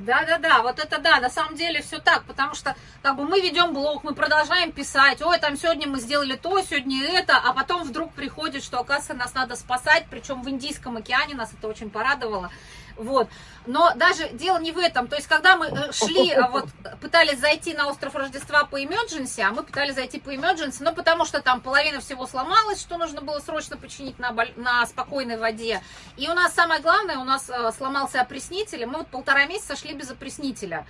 Да, да, да, вот это да, на самом деле все так, потому что как бы мы ведем блог, мы продолжаем писать, ой, там сегодня мы сделали то, сегодня это, а потом вдруг приходит, что, оказывается, нас надо спасать, причем в Индийском океане нас это очень порадовало. Вот. Но даже дело не в этом. То есть, когда мы э, шли, э, вот, пытались зайти на остров Рождества по emergency, а мы пытались зайти по emergency, ну, потому что там половина всего сломалась, что нужно было срочно починить на, на спокойной воде. И у нас самое главное, у нас э, сломался опреснитель, и мы вот полтора месяца шли без опреснителя.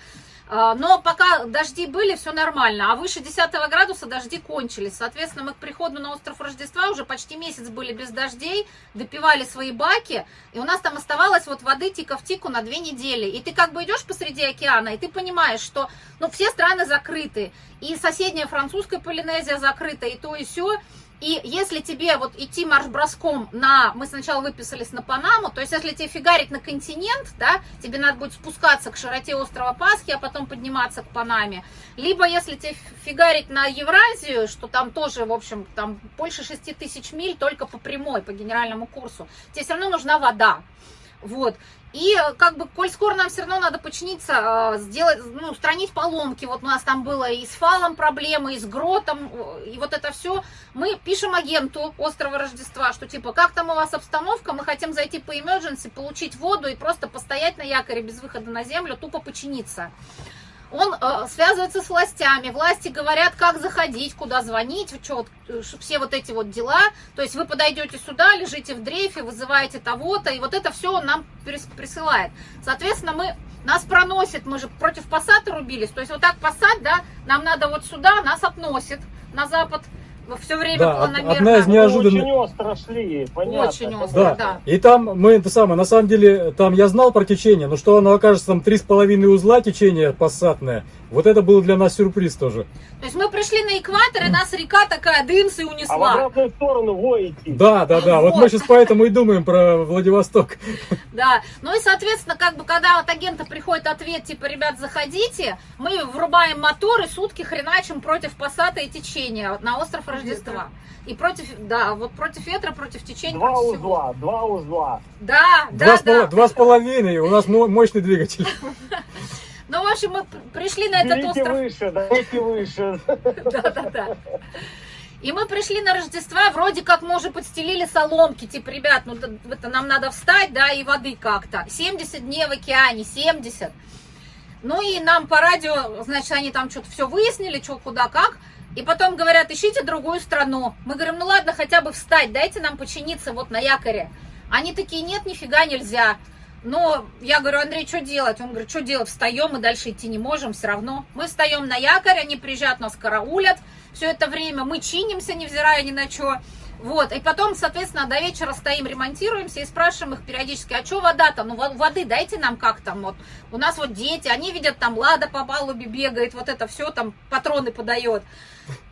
А, Но пока дожди были, все нормально. А выше 10 градуса дожди кончились. Соответственно, мы к приходу на остров Рождества уже почти месяц были без дождей, допивали свои баки, и у нас там оставалось вот воды тика в тику на две недели. И ты как бы идешь посреди океана, и ты понимаешь, что ну, все страны закрыты. И соседняя французская Полинезия закрыта, и то, и все. И если тебе вот идти марш-броском на... Мы сначала выписались на Панаму, то есть если тебе фигарить на континент, да, тебе надо будет спускаться к широте острова Пасхи, а потом подниматься к Панаме. Либо если тебе фигарить на Евразию, что там тоже, в общем, там больше 6 тысяч миль только по прямой, по генеральному курсу, тебе все равно нужна вода. Вот. И э, как бы, коль скоро нам все равно надо починиться, э, сделать, ну, устранить поломки. Вот у нас там было и с фалом проблемы, и с гротом, э, и вот это все. Мы пишем агенту острова Рождества, что типа, как там у вас обстановка, мы хотим зайти по emergency, получить воду и просто постоять на якоре без выхода на землю, тупо починиться. Он э, связывается с властями, власти говорят, как заходить, куда звонить, вот, э, все вот эти вот дела. То есть вы подойдете сюда, лежите в дрейфе, вызываете того-то, и вот это все он нам прис- присылает. Соответственно, мы нас проносит, мы же против пассата рубились, то есть вот так пассат, да, нам надо вот сюда, нас относит на запад все время Да, планомерно. одна из неожиданных... Очень остро шли, понятно. Очень остро. Да. Да. И там мы это самое, на самом деле, там я знал про течение, но что оно окажется там три с половиной узла течение пассатное, вот это был для нас сюрприз тоже. То есть мы пришли на экватор, и нас река такая дымс и А в унесла. обратную сторону во идти. Да, да, да. Вот мы Вот. сейчас поэтому и думаем про Владивосток. Да, ну и, соответственно, как бы, когда от агента приходит ответ, типа, ребят, заходите, мы врубаем мотор и сутки хреначим против пассата и течения на остров Рождества. И против, да, вот против ветра, против течения, Два против всего. узла, два узла. Да, Два, да, с пол- да. два с половиной, у нас мо- мощный двигатель. Ну, в общем, мы пришли на этот Берите остров. выше, давайте выше. Да, да, да. И мы пришли на Рождество, вроде как мы уже подстелили соломки, типа, ребят, ну это нам надо встать, да, и воды как-то. 70 дней в океане, 70. Ну и нам по радио, значит, они там что-то все выяснили, что, куда, как. И потом говорят, ищите другую страну. Мы говорим, ну ладно, хотя бы встать, дайте нам починиться вот на якоре. Они такие, нет, нифига нельзя. Но я говорю, Андрей, что делать? Он говорит, что делать? Встаем, мы дальше идти не можем все равно. Мы встаем на якорь, они приезжают, нас караулят. Все это время мы чинимся, невзирая ни на что. Вот, и потом, соответственно, до вечера стоим, ремонтируемся и спрашиваем их периодически, а что вода-то? Ну, во- воды дайте нам как там, вот. У нас вот дети, они видят, там Лада по палубе бегает, вот это все, там патроны подает.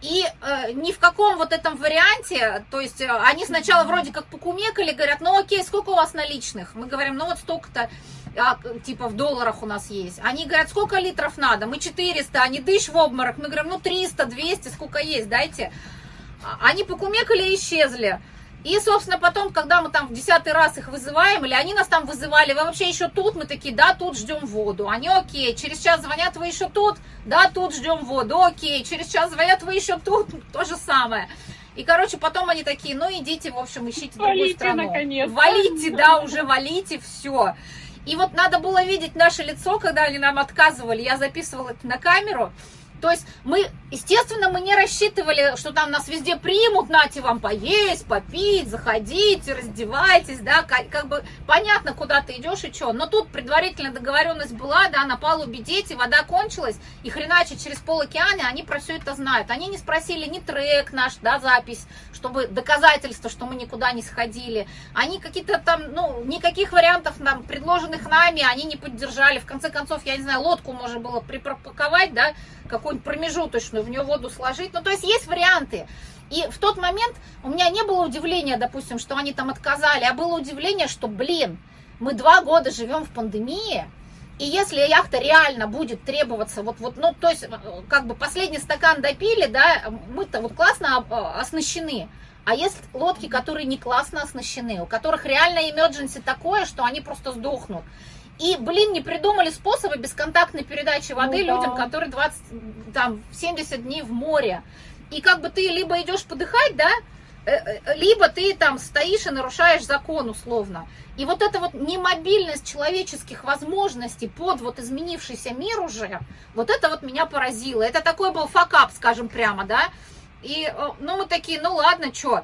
И э, ни в каком вот этом варианте, то есть э, они сначала вроде как покумекали, говорят, ну окей, сколько у вас наличных? Мы говорим, ну вот столько-то, а, типа в долларах у нас есть. Они говорят, сколько литров надо? Мы 400, они дышь в обморок. Мы говорим, ну 300, 200, сколько есть, дайте. А- Они покумекали и исчезли. И, собственно, потом, когда мы там в десятый раз их вызываем, или они нас там вызывали, вы вообще еще тут? Мы такие, да, тут ждем воду. Они, окей, через час звонят, вы еще тут? Да, тут ждем воду, окей. Через час звонят, вы еще тут? То же самое. И, короче, потом они такие, ну, идите, в общем, ищите другую Валите, страну. наконец-то. Валите, да, уже валите, все. И вот надо было видеть наше лицо, когда они нам отказывали. Я записывала это на камеру. То есть мы, естественно, мы не рассчитывали, что там нас везде примут, нате вам поесть, попить, заходите, раздевайтесь, да, как, как бы понятно, куда ты идешь и что. Но тут предварительная договоренность была, да, на палубе дети, вода кончилась, и хреначе через пол океана они про все это знают. Они не спросили ни трек наш, да, запись, чтобы доказательство, что мы никуда не сходили. Они какие-то там, ну, никаких вариантов нам, предложенных нами, они не поддержали. В конце концов, я не знаю, лодку можно было припарковать, да, какую-нибудь промежуточную, в нее воду сложить. Ну, то есть есть варианты. И в тот момент у меня не было удивления, допустим, что они там отказали, а было удивление, что, блин, мы два года живем в пандемии, и если яхта реально будет требоваться, вот, вот, ну, то есть, как бы последний стакан допили, да, мы-то вот классно оснащены. А есть лодки, которые не классно оснащены, у которых реально emergency такое, что они просто сдохнут. И, блин, не придумали способы бесконтактной передачи воды ну, людям, да. которые 20, там, 70 дней в море. И как бы ты либо идешь подыхать, да, э, э, либо ты там стоишь и нарушаешь закон условно. И вот эта вот немобильность человеческих возможностей под вот изменившийся мир уже, вот это вот меня поразило. Это такой был факап, скажем прямо, да. И, э, ну, мы такие, ну ладно, что,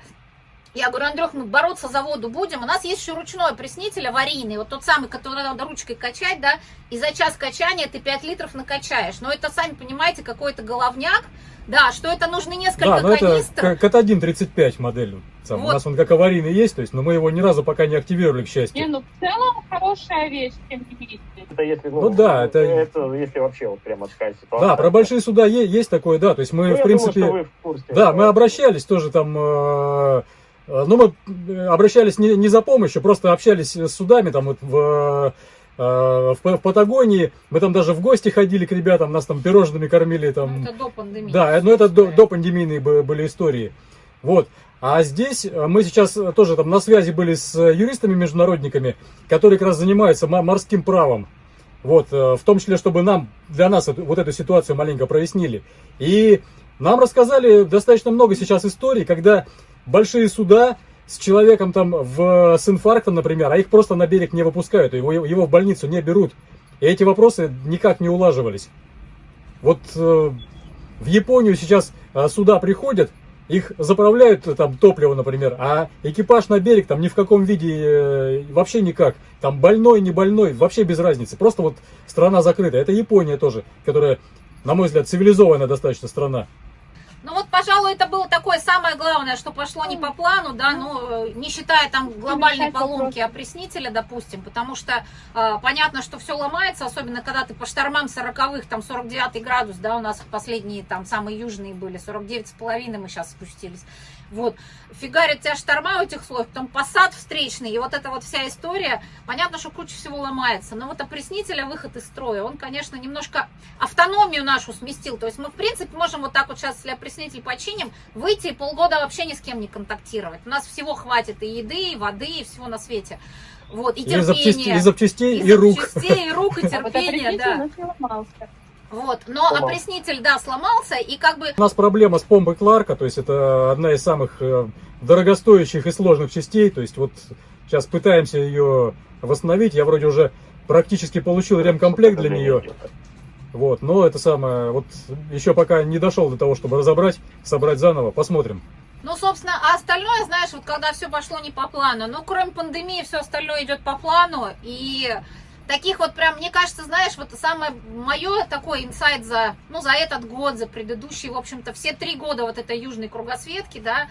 я говорю, Андрюх, мы бороться за воду будем. У нас есть еще ручной опреснитель аварийный, вот тот самый, который надо ручкой качать, да, и за час качания ты 5 литров накачаешь. Но это, сами понимаете, какой-то головняк, да, что это нужны несколько да, но канистр. это Кат-1 35 модель. Сам. Вот. У нас он как аварийный есть, то есть, но мы его ни разу пока не активировали, к счастью. Не, ну в целом хорошая вещь, тем не менее. Это если, ну, ну да, это... это если вообще вот прямо такая ситуация. Да, про большие суда есть, есть такое, да, то есть мы, ну, в принципе, думаю, в курсе, да, мы обращались тоже там э, Э, Но ну, мы э, обращались не, не за помощью, просто общались с судами там вот в, э, в, в Патагонии. Мы там даже в гости ходили к ребятам, нас там пирожными кормили. Там... Ну, это до пандемии. Да, но это до, до пандемийные были истории. Вот. А здесь мы сейчас тоже там на связи были с юристами-международниками, которые как раз занимаются морским правом. Вот, в том числе, чтобы нам, для нас вот эту ситуацию маленько прояснили. И нам рассказали достаточно много сейчас историй, когда большие суда с человеком там в, с инфарктом, например, а их просто на берег не выпускают, его, его в больницу не берут. И эти вопросы никак не улаживались. Вот э, в Японию сейчас э, суда приходят, их заправляют э, там топливо, например, а экипаж на берег там ни в каком виде э, вообще никак. Там больной, не больной, вообще без разницы. Просто вот страна закрыта. Это Япония тоже, которая, на мой взгляд, цивилизованная достаточно страна. Ну вот, пожалуй, это было такое самое главное, что пошло не по плану, да, ну, не считая там глобальной поломки опреснителя, допустим, потому что э, понятно, что все ломается, особенно когда ты по штормам 40-х, там 49 градус, да, у нас последние там самые южные были, 49 с половиной мы сейчас спустились. Вот, фигарит тебя шторма у этих слоев, потом посад встречный, и вот эта вот вся история, понятно, что куча всего ломается, но вот опреснителя выход из строя, он, конечно, немножко автономию нашу сместил, то есть мы, в принципе, можем вот так вот сейчас, если опреснитель починим, выйти и полгода вообще ни с кем не контактировать, у нас всего хватит и еды, и воды, и всего на свете. Вот, и терпение. И запчастей, и, запчастей, и, и рук. запчастей, и рук, и терпения, да. Вот, но сломался. опреснитель, да, сломался, и как бы... У нас проблема с помпой Кларка, то есть это одна из самых э, дорогостоящих и сложных частей, то есть вот сейчас пытаемся ее восстановить, я вроде уже практически получил ремкомплект для нее, вот, но это самое, вот еще пока не дошел до того, чтобы разобрать, собрать заново, посмотрим. Ну, собственно, а остальное, знаешь, вот когда все пошло не по плану, ну, кроме пандемии, все остальное идет по плану, и таких вот прям, мне кажется, знаешь, вот самое мое такой инсайт за, ну, за этот год, за предыдущий, в общем-то, все три года вот этой южной кругосветки, да,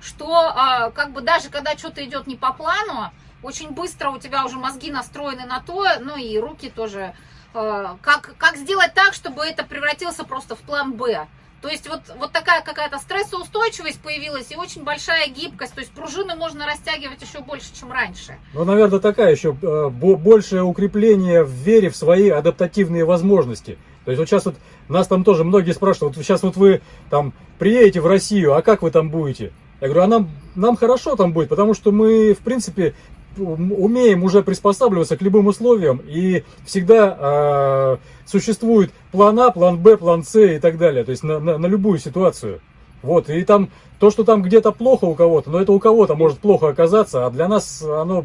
что а, как бы даже когда что-то идет не по плану, очень быстро у тебя уже мозги настроены на то, ну и руки тоже, а, как, как сделать так, чтобы это превратился просто в план «Б». То есть вот, вот такая какая-то стрессоустойчивость появилась и очень большая гибкость. То есть пружины можно растягивать еще больше, чем раньше. Ну, наверное, такая еще э, большее укрепление в вере в свои адаптативные возможности. То есть вот сейчас вот нас там тоже многие спрашивают, вот сейчас вот вы там приедете в Россию, а как вы там будете? Я говорю, а нам, нам хорошо там будет, потому что мы, в принципе, умеем уже приспосабливаться к любым условиям, и всегда э, существует план А, план Б, план С и так далее, то есть на, на, на любую ситуацию. Вот, и там, то, что там где-то плохо у кого-то, но это у кого-то может плохо оказаться, а для нас оно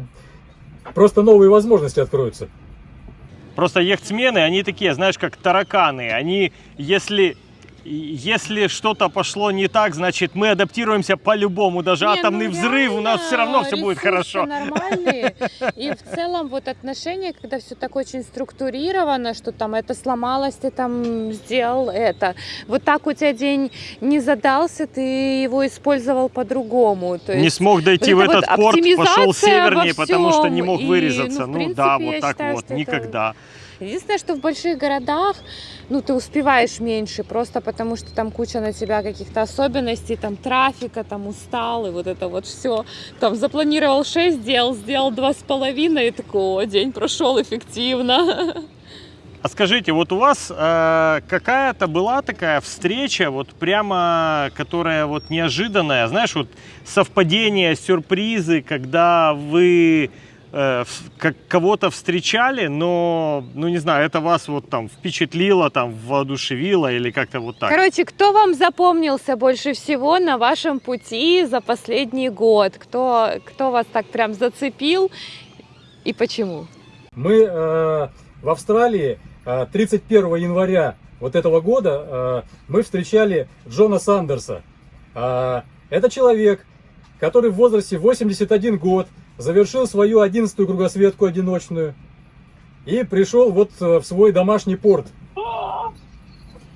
просто новые возможности откроются. Просто яхтсмены, они такие, знаешь, как тараканы. Они, если если что-то пошло не так, значит мы адаптируемся по-любому. Даже Не, атомный ну взрыв у нас все равно все будет хорошо. нормальные. И в целом вот отношения, когда все так очень структурировано, что там это сломалось, ты там сделал это. Вот так у тебя день не задался, ты его использовал по-другому. Не смог дойти в вот эта этот вот порт, пошел севернее, потому что не мог И, вырезаться. ну, в Ну, да, вот так считаю, вот, что это- никогда. Единственное, что в больших городах, ну, ты успеваешь меньше, просто потому что там куча на тебя каких-то особенностей, там трафика, там устал, и вот это вот все. Там запланировал 6 дел, сделал два с половиной, и такой, «О, день прошел эффективно. А скажите, вот у вас э, какая-то была такая встреча, вот прямо, которая вот неожиданная, знаешь, вот совпадение, сюрпризы, когда вы э, как кого-то встречали, но, ну не знаю, это вас вот там впечатлило, там воодушевило или как-то вот так? Короче, кто вам запомнился больше всего на вашем пути за последний год? Кто, кто вас так прям зацепил и почему? Мы э, в Австралии э, 31 января вот этого года э, мы встречали Джона Сандерса. Э, это человек, который в возрасте 81 год завершил свою 11-ю кругосветку одиночную и пришел вот э, в свой домашний порт.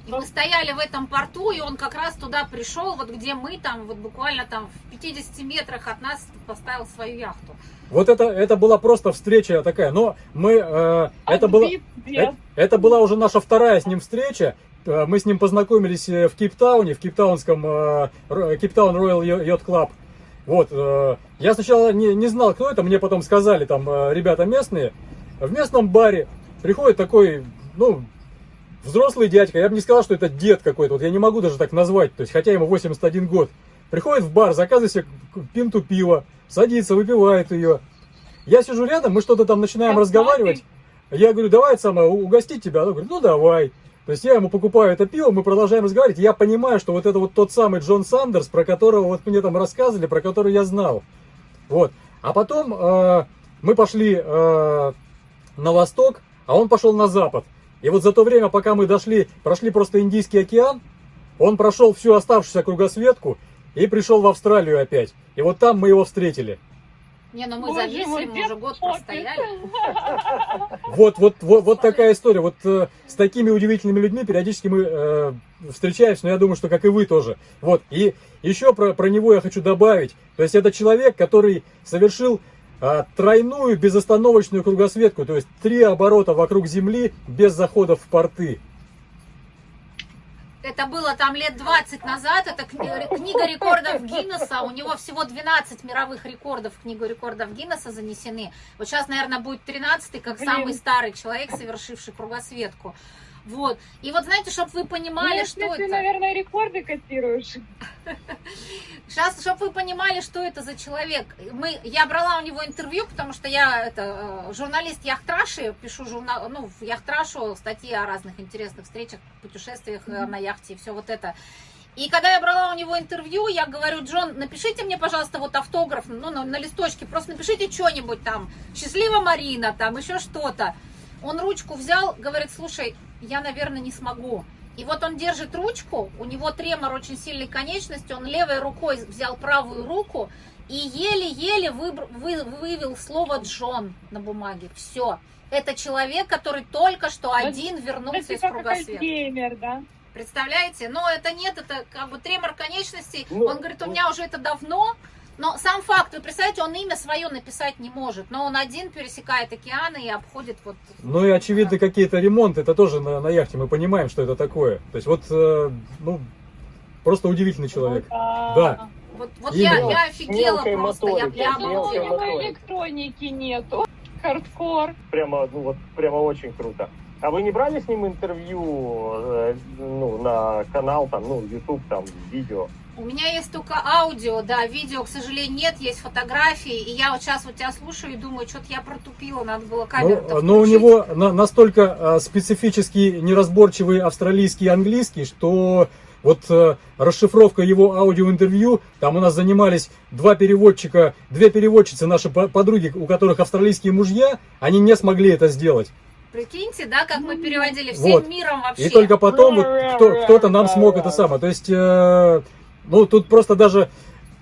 Мы стояли в этом порту, и он как раз туда пришел, вот где мы там, вот буквально там в 50 метрах от нас поставил свою яхту. Вот это, это была просто встреча такая, но мы, э, это, была, э- это была уже наша вторая с ним встреча. Э, Мы с ним познакомились в Кейптауне, в Кейптаунском э, Кейптаун Роyal Yacht Club. Вот, э, я сначала не, не знал, кто это, мне потом сказали там э, ребята местные. В местном баре приходит такой, ну, взрослый дядька, я бы не сказал, что это дед какой-то, вот я не могу даже так назвать, то есть, хотя ему 81 год. Приходит в бар, заказывает себе пинту пива, садится, выпивает ее. Я сижу рядом, мы что-то там начинаем разговаривать. Я говорю, давай самое, угостить тебя. Она говорит, ну давай. То есть я ему покупаю это пиво, мы продолжаем разговаривать. Я понимаю, что вот это вот тот самый Джон Сандерс, про которого вот мне там рассказывали, про который я знал. Вот. А потом э, мы пошли э, на восток, а он пошел на запад. И вот за то время, пока мы дошли, прошли просто Индийский океан, он прошел всю оставшуюся кругосветку и пришел в Австралию опять. И вот там мы его встретили. Не, ну мы Боже зависли, мой, мы уже год простояли. Вот, вот, вот, вот такая история. Вот э, с такими удивительными людьми периодически мы э, встречаемся, но я думаю, что как и вы тоже. Вот. И еще про, про него я хочу добавить. То есть это человек, который совершил а, тройную безостановочную кругосветку, то есть три оборота вокруг Земли без заходов в порты. Это было там лет 20 назад, это кни- книга рекордов Гиннесса, у него всего 12 мировых рекордов в книгу рекордов Гиннесса занесены. Вот сейчас, наверное, будет 13 как самый старый человек, совершивший кругосветку. Вот. И вот знаете, чтобы вы понимали, Ну, что ты, это... наверное, рекорды котируешь. Сейчас, чтобы вы понимали, что это за человек. Мы, я брала у него интервью, потому что я это, э, журналист Яхтраши, пишу журнал, ну, в Яхтрашу статьи о разных интересных встречах, путешествиях э, на яхте и все вот это. И когда я брала у него интервью, я говорю, Джон, напишите мне, пожалуйста, вот автограф, ну, на, на листочке, просто напишите что-нибудь там, счастлива Марина, там, еще что-то. Он ручку взял, говорит, слушай, я, наверное, не смогу. И вот он держит ручку, у него тремор очень сильной конечности, он левой рукой взял правую руку и еле-еле вы- вывел слово Джон на бумаге. Все. Это человек, который только что один Это вернулся из кругосвета. геймер, да? Представляете? Но это нет, это как бы тремор конечностей. Ну, он говорит, у меня уже это давно. Но сам факт, вы представляете, он имя свое написать не может. Но он один пересекает океаны и обходит вот... Ну и очевидно какие-то ремонты, это тоже на, на яхте, мы понимаем, что это такое. То есть вот, э, ну, просто удивительный человек. А, Да. Вот, вот я, я офигела Мелкой просто. Я моторики, Я прямо... думала, у Мелкой него моторики. электроники нету. Хардкор. Прямо, ну вот, прямо очень круто. А вы не брали с ним интервью, э, ну, на канал, там, ну, YouTube, там, видео? У меня есть только аудио, да, видео, к сожалению, нет, есть фотографии. И я вот сейчас вот тебя слушаю и думаю, что-то я протупила, надо было камеру Ну, но у него на- настолько а, специфический, неразборчивый австралийский и английский, что вот э, расшифровка его аудиоинтервью, там у нас занимались два переводчика, две переводчицы, наши по- подруги, у которых австралийские мужья, они не смогли это сделать. Прикиньте, да, как мы переводили всем Вот. миром вообще. И только потом вот кто, кто-то нам смог это самое. То есть, э, ну, тут просто даже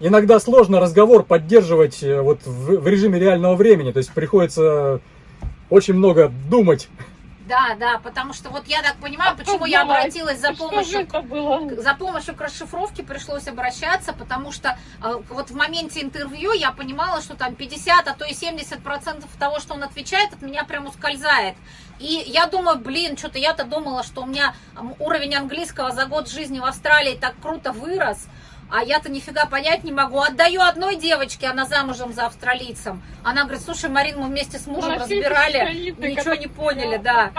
иногда сложно разговор поддерживать э, вот в, в режиме реального времени. То есть приходится очень много думать. Да, да, потому что вот я так понимаю, почему я обратилась за помощью за помощью к расшифровке пришлось обращаться, потому что э, вот в моменте интервью я понимала, что там 50, а то и 70 процентов того, что он отвечает, от меня прям ускользает. И я думаю, блин, что-то я-то думала, что у меня уровень английского за год жизни в Австралии так круто вырос, а я-то нифига понять не могу. Отдаю одной девочке, она замужем за австралийцем. Она говорит, слушай, Марин, мы вместе с мужем Нашли разбирали, ничего не поняли, да.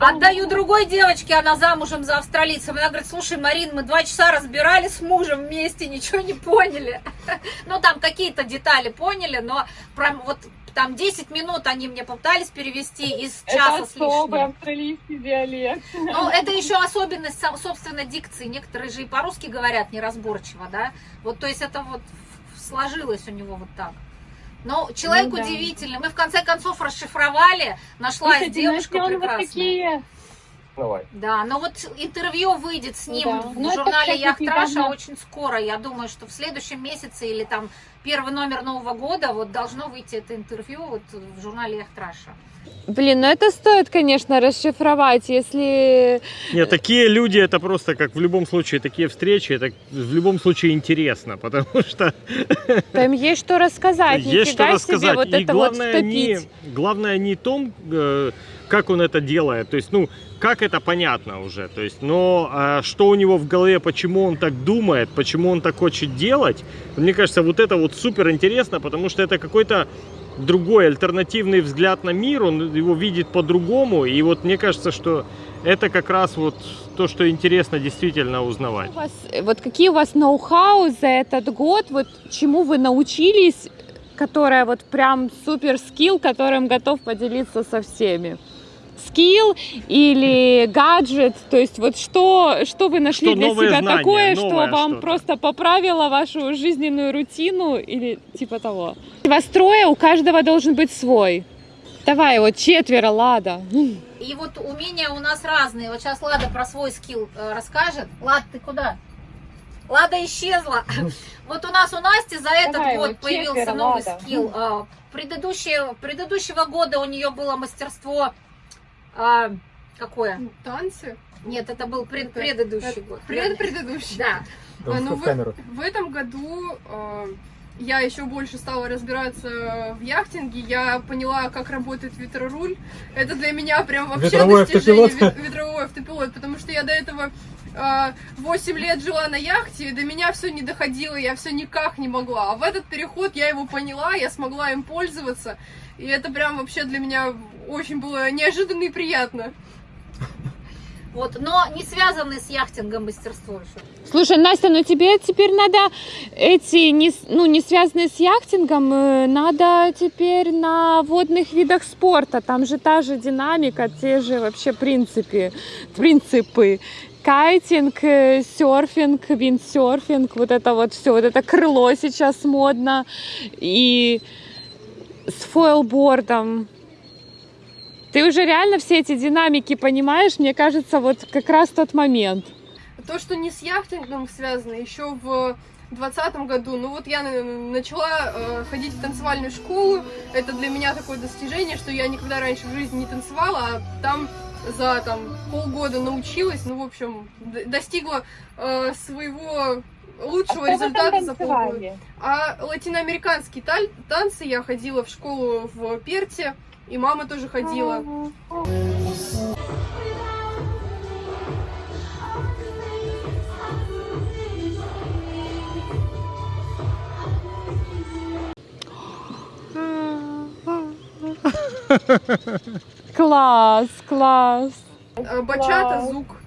Отдаю другой девочке, она замужем за австралийцем. Она говорит, слушай, Марин, мы два часа разбирали с мужем вместе, ничего не поняли. Ну, там какие-то детали поняли, но прям вот там 10 минут они мне попытались перевести из Это часа с особый лишним. австралийский диалект. Ну, это еще особенность, со- собственно, дикции. Некоторые же и по-русски говорят неразборчиво, да? Вот, то есть это вот сложилось у него вот так. Но человек Ну да. удивительный. Мы в конце концов расшифровали, нашлась Слушайте, девушка ну, он вот прекрасная. такие Давай. Да, но вот интервью выйдет с ним Да. в Ну, это, журнале Яхтраша очень скоро. Я думаю, что в следующем месяце или там первый номер Нового года вот должно выйти это интервью вот в журнале Яхтраша. Блин, ну это стоит, конечно, расшифровать, если... Нет, такие люди, это просто как в любом случае, такие встречи, это в любом случае интересно, потому что Там есть что рассказать, есть что рассказать. себе вот И это вот главное, не, втопить. главное не том, э, как он это делает, то есть, ну, как это понятно уже, то есть, но а, что у него в голове, почему он так думает, почему он так хочет делать, мне кажется, вот это вот супер интересно, потому что это какой-то другой альтернативный взгляд на мир, он его видит по-другому, и вот мне кажется, что это как раз вот то, что интересно действительно узнавать. У вас, вот какие у вас ноу-хау за этот год, вот чему вы научились, которое вот прям супер скилл, которым готов поделиться со всеми? Скилл или гаджет, то есть вот что, что вы нашли Что для себя знание, такое, что вам что-то. просто поправило вашу жизненную рутину или типа того? Вас трое, у каждого должен быть свой. Давай, вот четверо, Лада. И вот умения у нас разные. Вот сейчас Лада про свой скилл э, расскажет. Лад, ты куда? Лада исчезла. Вот у нас у Насти за этот Давай, год вот появился четверо, новый Лада. скилл. А, Предыдущее, предыдущего года у нее было мастерство а, какое? Танцы. Нет, это был пред- Это- предыдущий год. Пред предыдущий. Да. Там А, ну в. В этом году э, я еще больше стала разбираться в яхтинге. Я поняла, как работает ветроруль. Это для меня прям вообще Ветровой достижение автопилот. ве- ветровой автопилот, потому что я до этого э, 8 лет жила на яхте, и до меня все не доходило, я все никак не могла. А в этот переход я его поняла, я смогла им пользоваться. И это прям вообще для меня очень было неожиданно и приятно. Вот, но не связанный с яхтингом мастерство еще. Слушай, Настя, ну тебе теперь надо эти, не, ну, не связанные с яхтингом, э, надо теперь на водных видах спорта. Там же та же динамика, те же вообще принципы. принципы. Кайтинг, э, серфинг, виндсерфинг, вот это вот все, вот это крыло сейчас модно. И с фойлбордом. Ты уже реально все эти динамики понимаешь? Мне кажется, вот как раз тот момент. То, что не с яхтингом связано, еще в двадцатом году, ну вот я на- начала э, ходить в танцевальную школу, это для меня такое достижение, что я никогда раньше в жизни не танцевала, а там за там полгода научилась, ну в общем достигла э, своего лучшего А результата за полгода. А латиноамериканские танцы я ходила в школу в Перте, и мама тоже ходила. Класс, класс. Э, Бачата, Класс.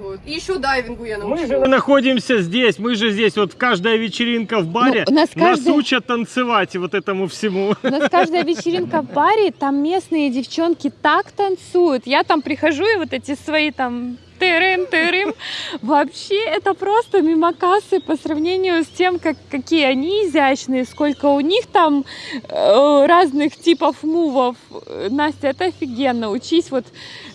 Вот. И еще дайвингу я Мы же научилась. Мы находимся здесь, мы же здесь, вот каждая вечеринка в баре, Ну, нас нас каждый- учат танцевать вот этому всему. У нас каждая вечеринка в баре, там местные девчонки так танцуют. Я там прихожу и вот эти свои там тырым, тырым. Вообще это просто мимо кассы по сравнению с тем, как, какие они изящные, сколько у них там э, разных типов мувов. Настя, это офигенно. Учись вот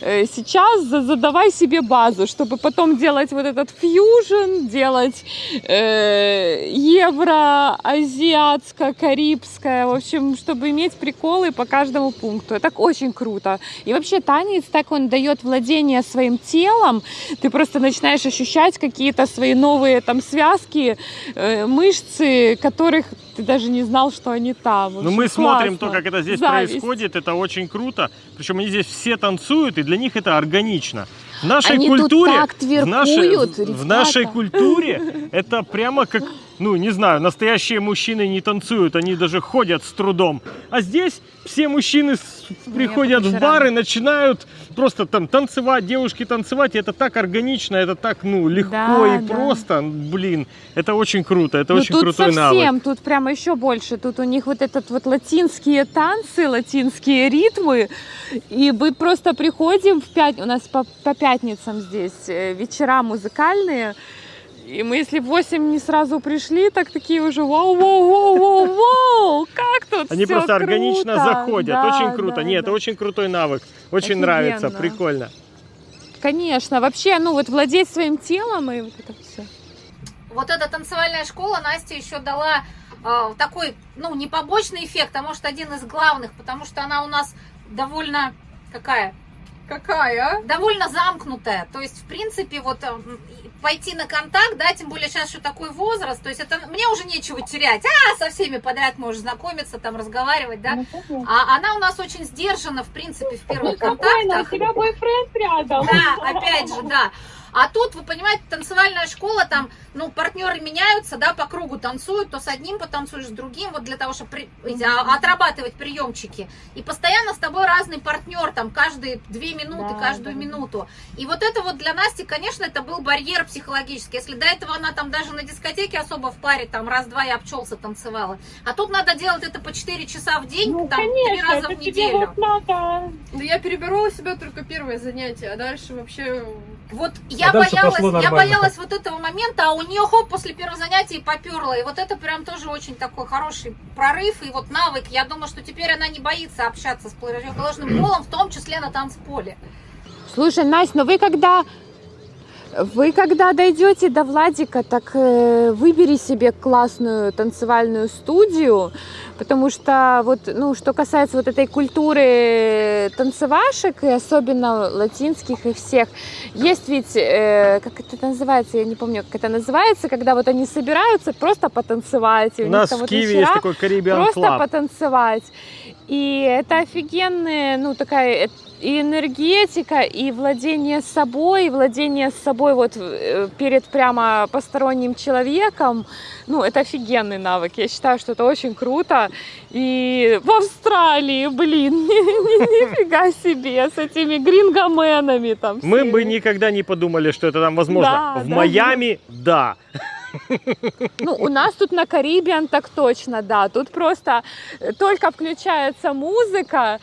э, сейчас, за- задавай себе базу, чтобы потом делать вот этот фьюжн, делать э, евро, азиатское, карибское, в общем, чтобы иметь приколы по каждому пункту. Это очень круто. И вообще танец, так он дает владение своим телом, ты просто начинаешь ощущать какие-то свои новые там связки, э, мышцы, которых ты даже не знал, что они там. Ну, мы смотрим то, классно. как это здесь Зависть. происходит, это очень круто. Причем они здесь все танцуют, и для них это органично. В нашей Они тут культуре, так в нашей, в нашей культуре это прямо как, ну, не знаю, настоящие мужчины не танцуют, они даже ходят с трудом. А здесь все мужчины с- приходят в вечерам. бар и начинают просто там танцевать, девушки танцевать, и это так органично, это так, ну, легко Да, и да. просто, блин, это очень круто, это Ну, очень тут крутой совсем, навык. тут прямо еще больше. Тут у них вот этот вот латинские танцы, латинские ритмы. И мы просто приходим в пять, у нас по, по пятницам здесь э, вечера музыкальные. И мы, если в 8 не сразу пришли, так такие уже вау, вау, вау, вау, вау, как тут Они просто органично круто. заходят. Да, очень круто. да, Нет, да. это очень крутой навык. Очень Офигенно. нравится, прикольно. Конечно, вообще, ну вот владеть своим телом и вот это все. Вот эта танцевальная школа Настя еще дала э, такой, ну, не побочный эффект, а может один из главных, потому что она у нас довольно какая? Какая? а? довольно замкнутая. То есть, в принципе, вот э, пойти на контакт, да, тем более сейчас еще такой возраст, то есть это мне уже нечего терять. А, со всеми подряд можешь знакомиться, там, разговаривать, да. А она у нас очень сдержана, в принципе, в первых Спокойно, у контактах. тебя бойфренд рядом. Да, опять же, да. А тут, вы понимаете, танцевальная школа, там, ну, партнеры меняются, да, по кругу танцуют, то с одним потанцуешь, с другим, вот для того, чтобы при- эти, а, отрабатывать приемчики. И постоянно с тобой разный партнер, там, каждые две минуты, Да, каждую да. минуту. И вот это вот для Насти, конечно, это был барьер психологический. Если до этого она там даже на дискотеке особо в паре, там, раз-два я обчелся танцевала. А тут надо делать это по 4 часа в день, Ну, там, три конечно, раза это в неделю. вот надо. Да я переборола себя только первое занятие, а дальше вообще... Вот я А боялась, я боялась вот этого момента, а у нее хоп после первого занятия и поперла. И вот это прям тоже очень такой хороший прорыв и вот навык. Я думаю, что теперь она не боится общаться с противоположным полом, в том числе на танцполе. Слушай, Настя, ну вы когда вы когда дойдете до Владика, так э, выбери себе классную танцевальную студию, потому что вот, ну, что касается вот этой культуры танцевашек, и особенно латинских и всех, есть ведь, э, как это называется, я не помню, как это называется, когда вот они собираются просто потанцевать. у У нас в Киеве есть такой Caribbean просто Club. потанцевать. И это офигенная, ну, такая э, и энергетика, и владение собой, и владение собой вот э, перед прямо посторонним человеком. Ну, это офигенный навык. Я считаю, что это очень круто. И в Австралии, блин, нифига себе, с этими грингоменами там. Мы бы никогда не подумали, что это там возможно. В. Майами, да. Ну, у нас тут на Карибиан так точно, да. Тут просто э, только включается музыка,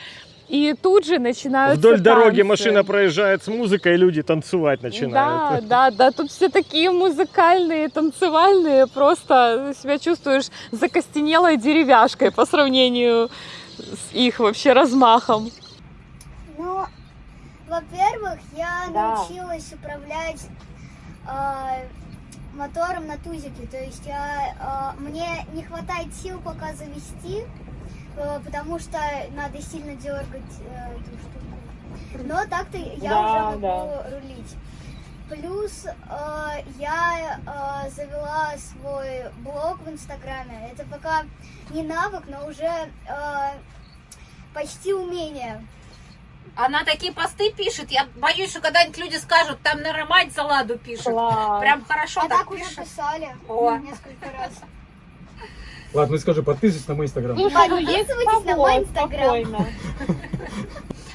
и тут же начинаются Вдоль дороги танцы. машина проезжает с музыкой, и люди танцевать Да, начинают. да, да, тут все такие музыкальные, танцевальные, просто себя чувствуешь закостенелой деревяшкой по сравнению с их вообще размахом. Ну, во-первых, я Да. научилась управлять э, мотором на тузике. То есть я, э, мне не хватает сил пока завести, э, потому что надо сильно дергать э, эту штуку. Но так-то я Да, уже могу да. рулить. Плюс э, я э, завела свой блог в Инстаграме. Это пока не навык, но уже э, почти умение. Она такие посты пишет, я боюсь, что когда-нибудь люди скажут, там, наверное, мать за ладу пишет. Класс. Прям хорошо А так, так уже пишет. писали О. несколько раз. Ладно, ну скажи, подписывайтесь на мой инстаграм. Ну Подписывайтесь на мой Инстаграм.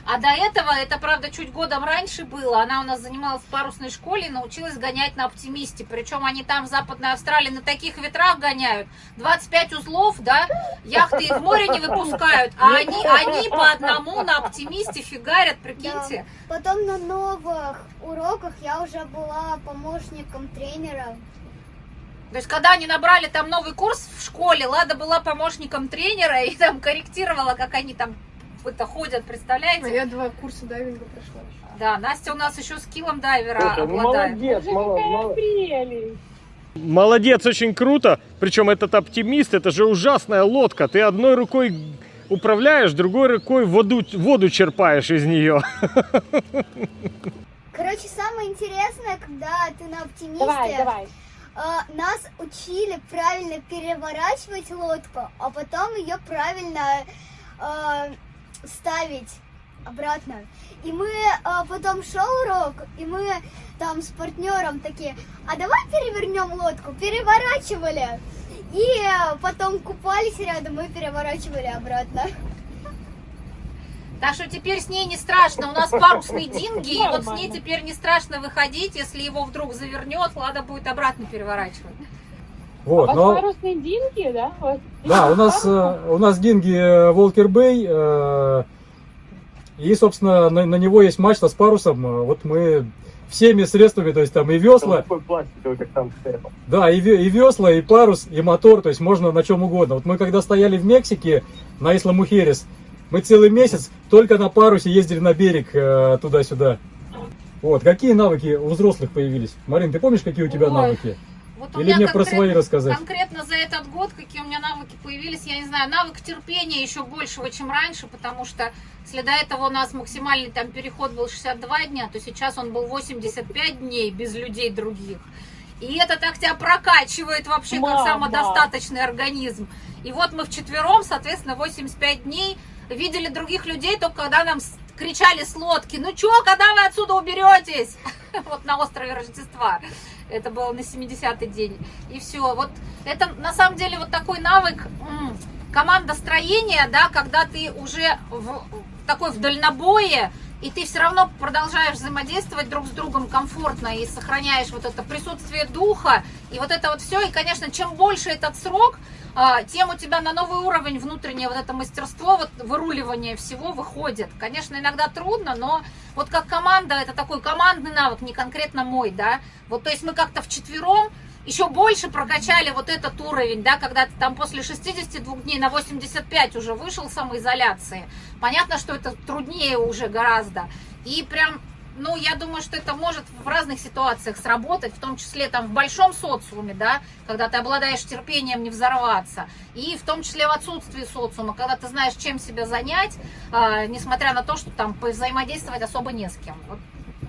А до этого, это правда чуть годом раньше было, она у нас занималась в парусной школе и научилась гонять на оптимисте. Причем они там в Западной Австралии на таких ветрах гоняют. 25 узлов, да, яхты в море не выпускают, а они, они по одному на оптимисте фигарят, прикиньте. Потом на новых уроках я уже была помощником тренера. То есть, когда они набрали там новый курс в школе, Лада была помощником тренера и там корректировала, как они там это ходят, А представляете? я два курса дайвинга прошла. Да, Настя у нас еще скиллом дайвера Слушай, ну обладает. молодец, прелесть. Молодец, очень круто. Причем этот оптимист, это же ужасная лодка. Ты одной рукой управляешь, другой рукой воду, воду черпаешь из нее. Короче, самое интересное, когда ты на оптимисте, Давай, давай. а, нас учили правильно переворачивать лодку, а потом ее правильно а, ставить обратно. И мы а, потом шел урок, и мы там с партнером такие, а давай перевернем лодку, переворачивали. И а, потом купались рядом и переворачивали обратно. Так что теперь с ней не страшно. У нас парусный динги, и вот с ней теперь не страшно выходить. Если его вдруг завернет, Лада будет обратно переворачивать. Вот, У вас но... парусные динги, да? У вас Да, у нас, э, у нас динги Волкер Бэй, и, собственно, на, на него есть мачта с парусом. Э, Вот мы всеми средствами, то есть там и Там весла, такой пластиковый, как там стоял. да, и, и весла, и парус, и мотор, то есть можно на чем угодно. Вот мы когда стояли в Мексике на Исла Мухерес, мы целый месяц только на парусе ездили на берег э, туда-сюда. Вот, какие навыки у взрослых появились? Марин, ты помнишь, какие у тебя Ой, навыки? Вот у Или меня мне про конкретно- свои рассказать? Конкретно за этот год, какие у меня навыки появились, я не знаю, навык терпения еще большего, чем раньше, потому что если до этого у нас максимальный там переход был 62 дня, то сейчас он был 85 дней без людей других. И это так тебя прокачивает вообще как Мама. самодостаточный организм. И вот мы вчетвером, соответственно, 85 дней видели других людей, только когда нам кричали с лодки, ну чё, когда вы отсюда уберетесь? Вот на острове Рождества. Это было на 70-й день. И все. Вот это на самом деле вот такой навык командостроения, да, когда ты уже в, такой в дальнобое, и ты все равно продолжаешь взаимодействовать друг с другом комфортно и сохраняешь вот это присутствие духа, и вот это вот все. И, конечно, чем больше этот срок, а, тем у тебя на новый уровень внутреннее вот это мастерство, вот выруливание всего выходит. Конечно, иногда трудно, но вот как команда, это такой командный навык, не конкретно мой, да. Вот, то есть мы как-то вчетвером еще больше прокачали вот этот уровень, да, когда ты там после 62 дней на 85 уже вышел самоизоляции. Понятно, что это труднее уже гораздо. И прям, ну, я думаю, что это может в разных ситуациях сработать, в том числе там в большом социуме, да, когда ты обладаешь терпением не взорваться, и в том числе в отсутствии социума, когда ты знаешь, чем себя занять, а, несмотря на то, что там взаимодействовать особо не с кем. Вот,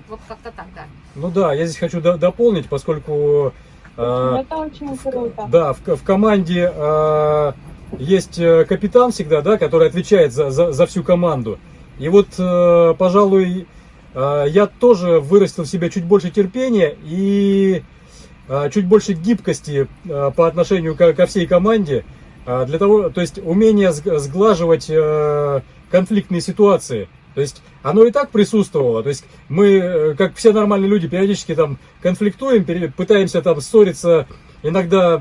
вот как-то так, да. Ну да, я здесь хочу до- дополнить, поскольку... э, Это очень круто. Да, в, в команде э, есть э, капитан всегда, да, который отвечает за, за, за всю команду. И вот, э, пожалуй, э, я тоже вырастил в себе чуть больше терпения и чуть больше гибкости по отношению ко, всей команде. для того, то есть умение сг- сглаживать конфликтные ситуации. То есть оно и так присутствовало. То есть мы, э, как все нормальные люди, периодически там конфликтуем, пытаемся там ссориться, иногда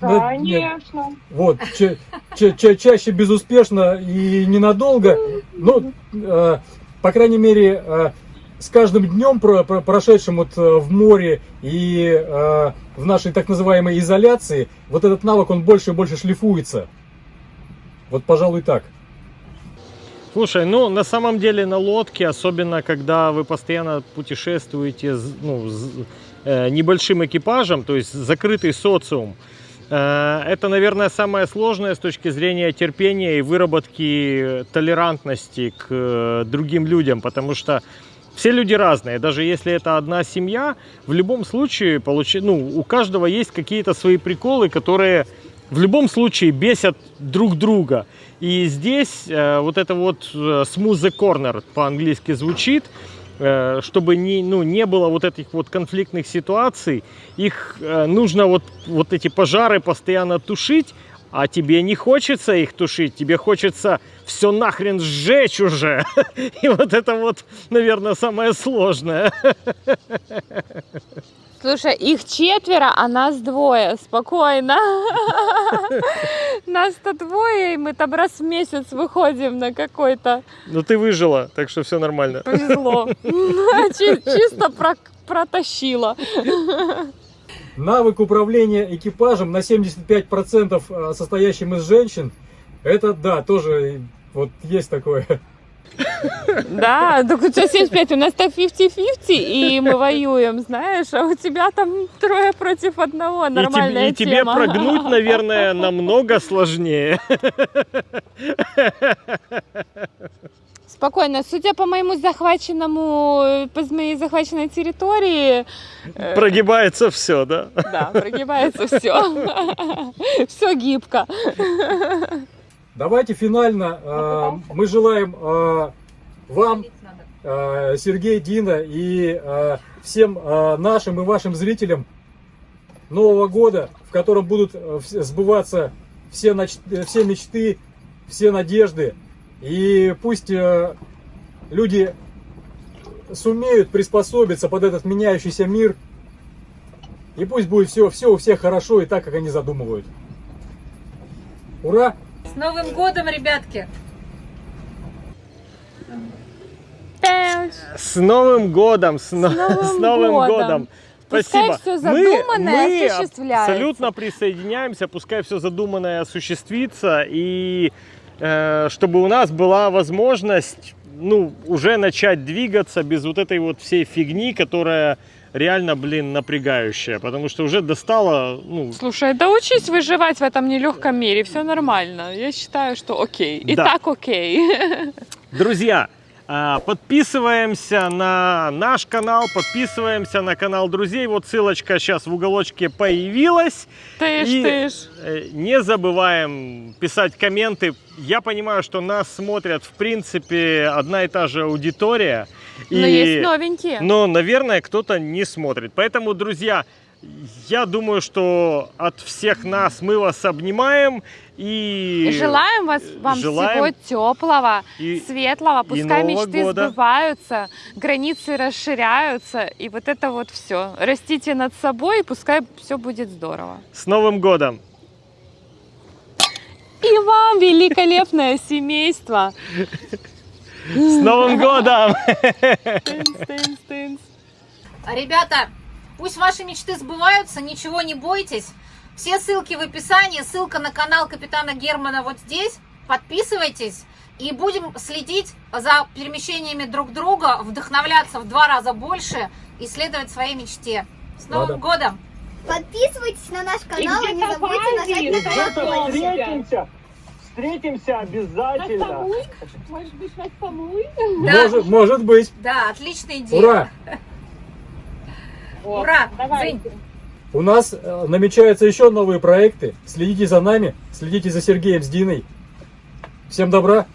да, нет, Конечно. вот, ча- ча- ча- чаще безуспешно и ненадолго. Ну, э, по крайней мере, э, с каждым днем, про- про- прошедшим вот э, в море и э, в нашей так называемой изоляции, вот этот навык, он больше и больше шлифуется. Вот, пожалуй, так. Слушай, ну на самом деле на лодке, особенно когда вы постоянно путешествуете ну, с э, небольшим экипажем, то есть закрытый социум, э, это, наверное, самое сложное с точки зрения терпения и выработки толерантности к э, другим людям, потому что все люди разные, даже если это одна семья, в любом случае получи, ну, у каждого есть какие-то свои приколы, которые в любом случае бесят друг друга. И здесь э, вот это вот э, smooth corner по-английски звучит, э, чтобы не, ну, не было вот этих вот конфликтных ситуаций, их э, нужно вот, вот эти пожары постоянно тушить, а тебе не хочется их тушить, тебе хочется все нахрен сжечь уже. И вот это вот, наверное, самое сложное. Слушай, их четверо, а нас двое. Спокойно. Нас-то двое, и мы там раз в месяц выходим на какой-то. Но ты выжила, так что все нормально. Повезло. Чи- Чисто про- протащила. Навык управления экипажем на 75% э, состоящим из женщин, это да, тоже вот есть такое. Да, так у тебя 75, у нас так 50-50, и мы воюем, знаешь, а у тебя там трое против одного, И, тебе- нормальная и тебе тема. прогнуть, наверное, намного сложнее. Спокойно, судя по моему захваченному, по моей захваченной территории, э, Прогибается все, да? да, прогибается все. Все гибко. Давайте финально э, мы желаем э, вам, э, Сергей, Дина и э, всем э, нашим и вашим зрителям Нового года, в котором будут сбываться все, нач- э, все мечты, все надежды. И пусть э, люди сумеют приспособиться под этот меняющийся мир. И пусть будет все, все у всех хорошо и так, как они задумывают. Ура! С Новым годом, ребятки! С Новым годом! С, но- Новым с Новым годом. годом! Пускай Спасибо. всё задуманное мы осуществляется. абсолютно присоединяемся, пускай все задуманное осуществится, и э, чтобы у нас была возможность ну, уже начать двигаться без вот этой вот всей фигни, которая реально, блин, напрягающая, потому что уже достала, ну, Слушай, да учись выживать в этом нелегком мире, все нормально. Я считаю, что окей. И Да. так окей. Друзья, а, подписываемся на наш канал, подписываемся на канал друзей. Вот ссылочка сейчас в уголочке появилась. Ты ж, И, ты ж. э, Не забываем писать комменты. Я понимаю, что нас смотрят, в принципе, одна и та же аудитория. Но есть новенькие. Но, наверное, кто-то не смотрит. Поэтому, друзья, я думаю, что от всех нас мы вас обнимаем. И, желаем вас, вам желаем всего теплого, и- светлого. Пускай мечты года. сбываются, границы расширяются. И вот это вот все. Растите над собой, и пускай все будет здорово. с Новым годом! И вам великолепное семейство. С Новым годом! Тынц, тынц, тынц. Ребята, пусть ваши мечты сбываются, ничего не бойтесь. Все ссылки в описании, ссылка на канал Капитана Германа вот здесь. Подписывайтесь и будем следить за перемещениями друг друга, вдохновляться в два раза больше и следовать своей мечте. С Новым годом! Подписывайтесь на наш канал и не забудьте нажать на колокольчик. Встретимся! Обязательно! Может быть, вас помыть? Да, Может, может быть. да, отличная идея. Ура! Ура! Давай. У нас э, намечаются еще новые проекты. Следите за нами, следите за Сергеем с Диной. Всем добра!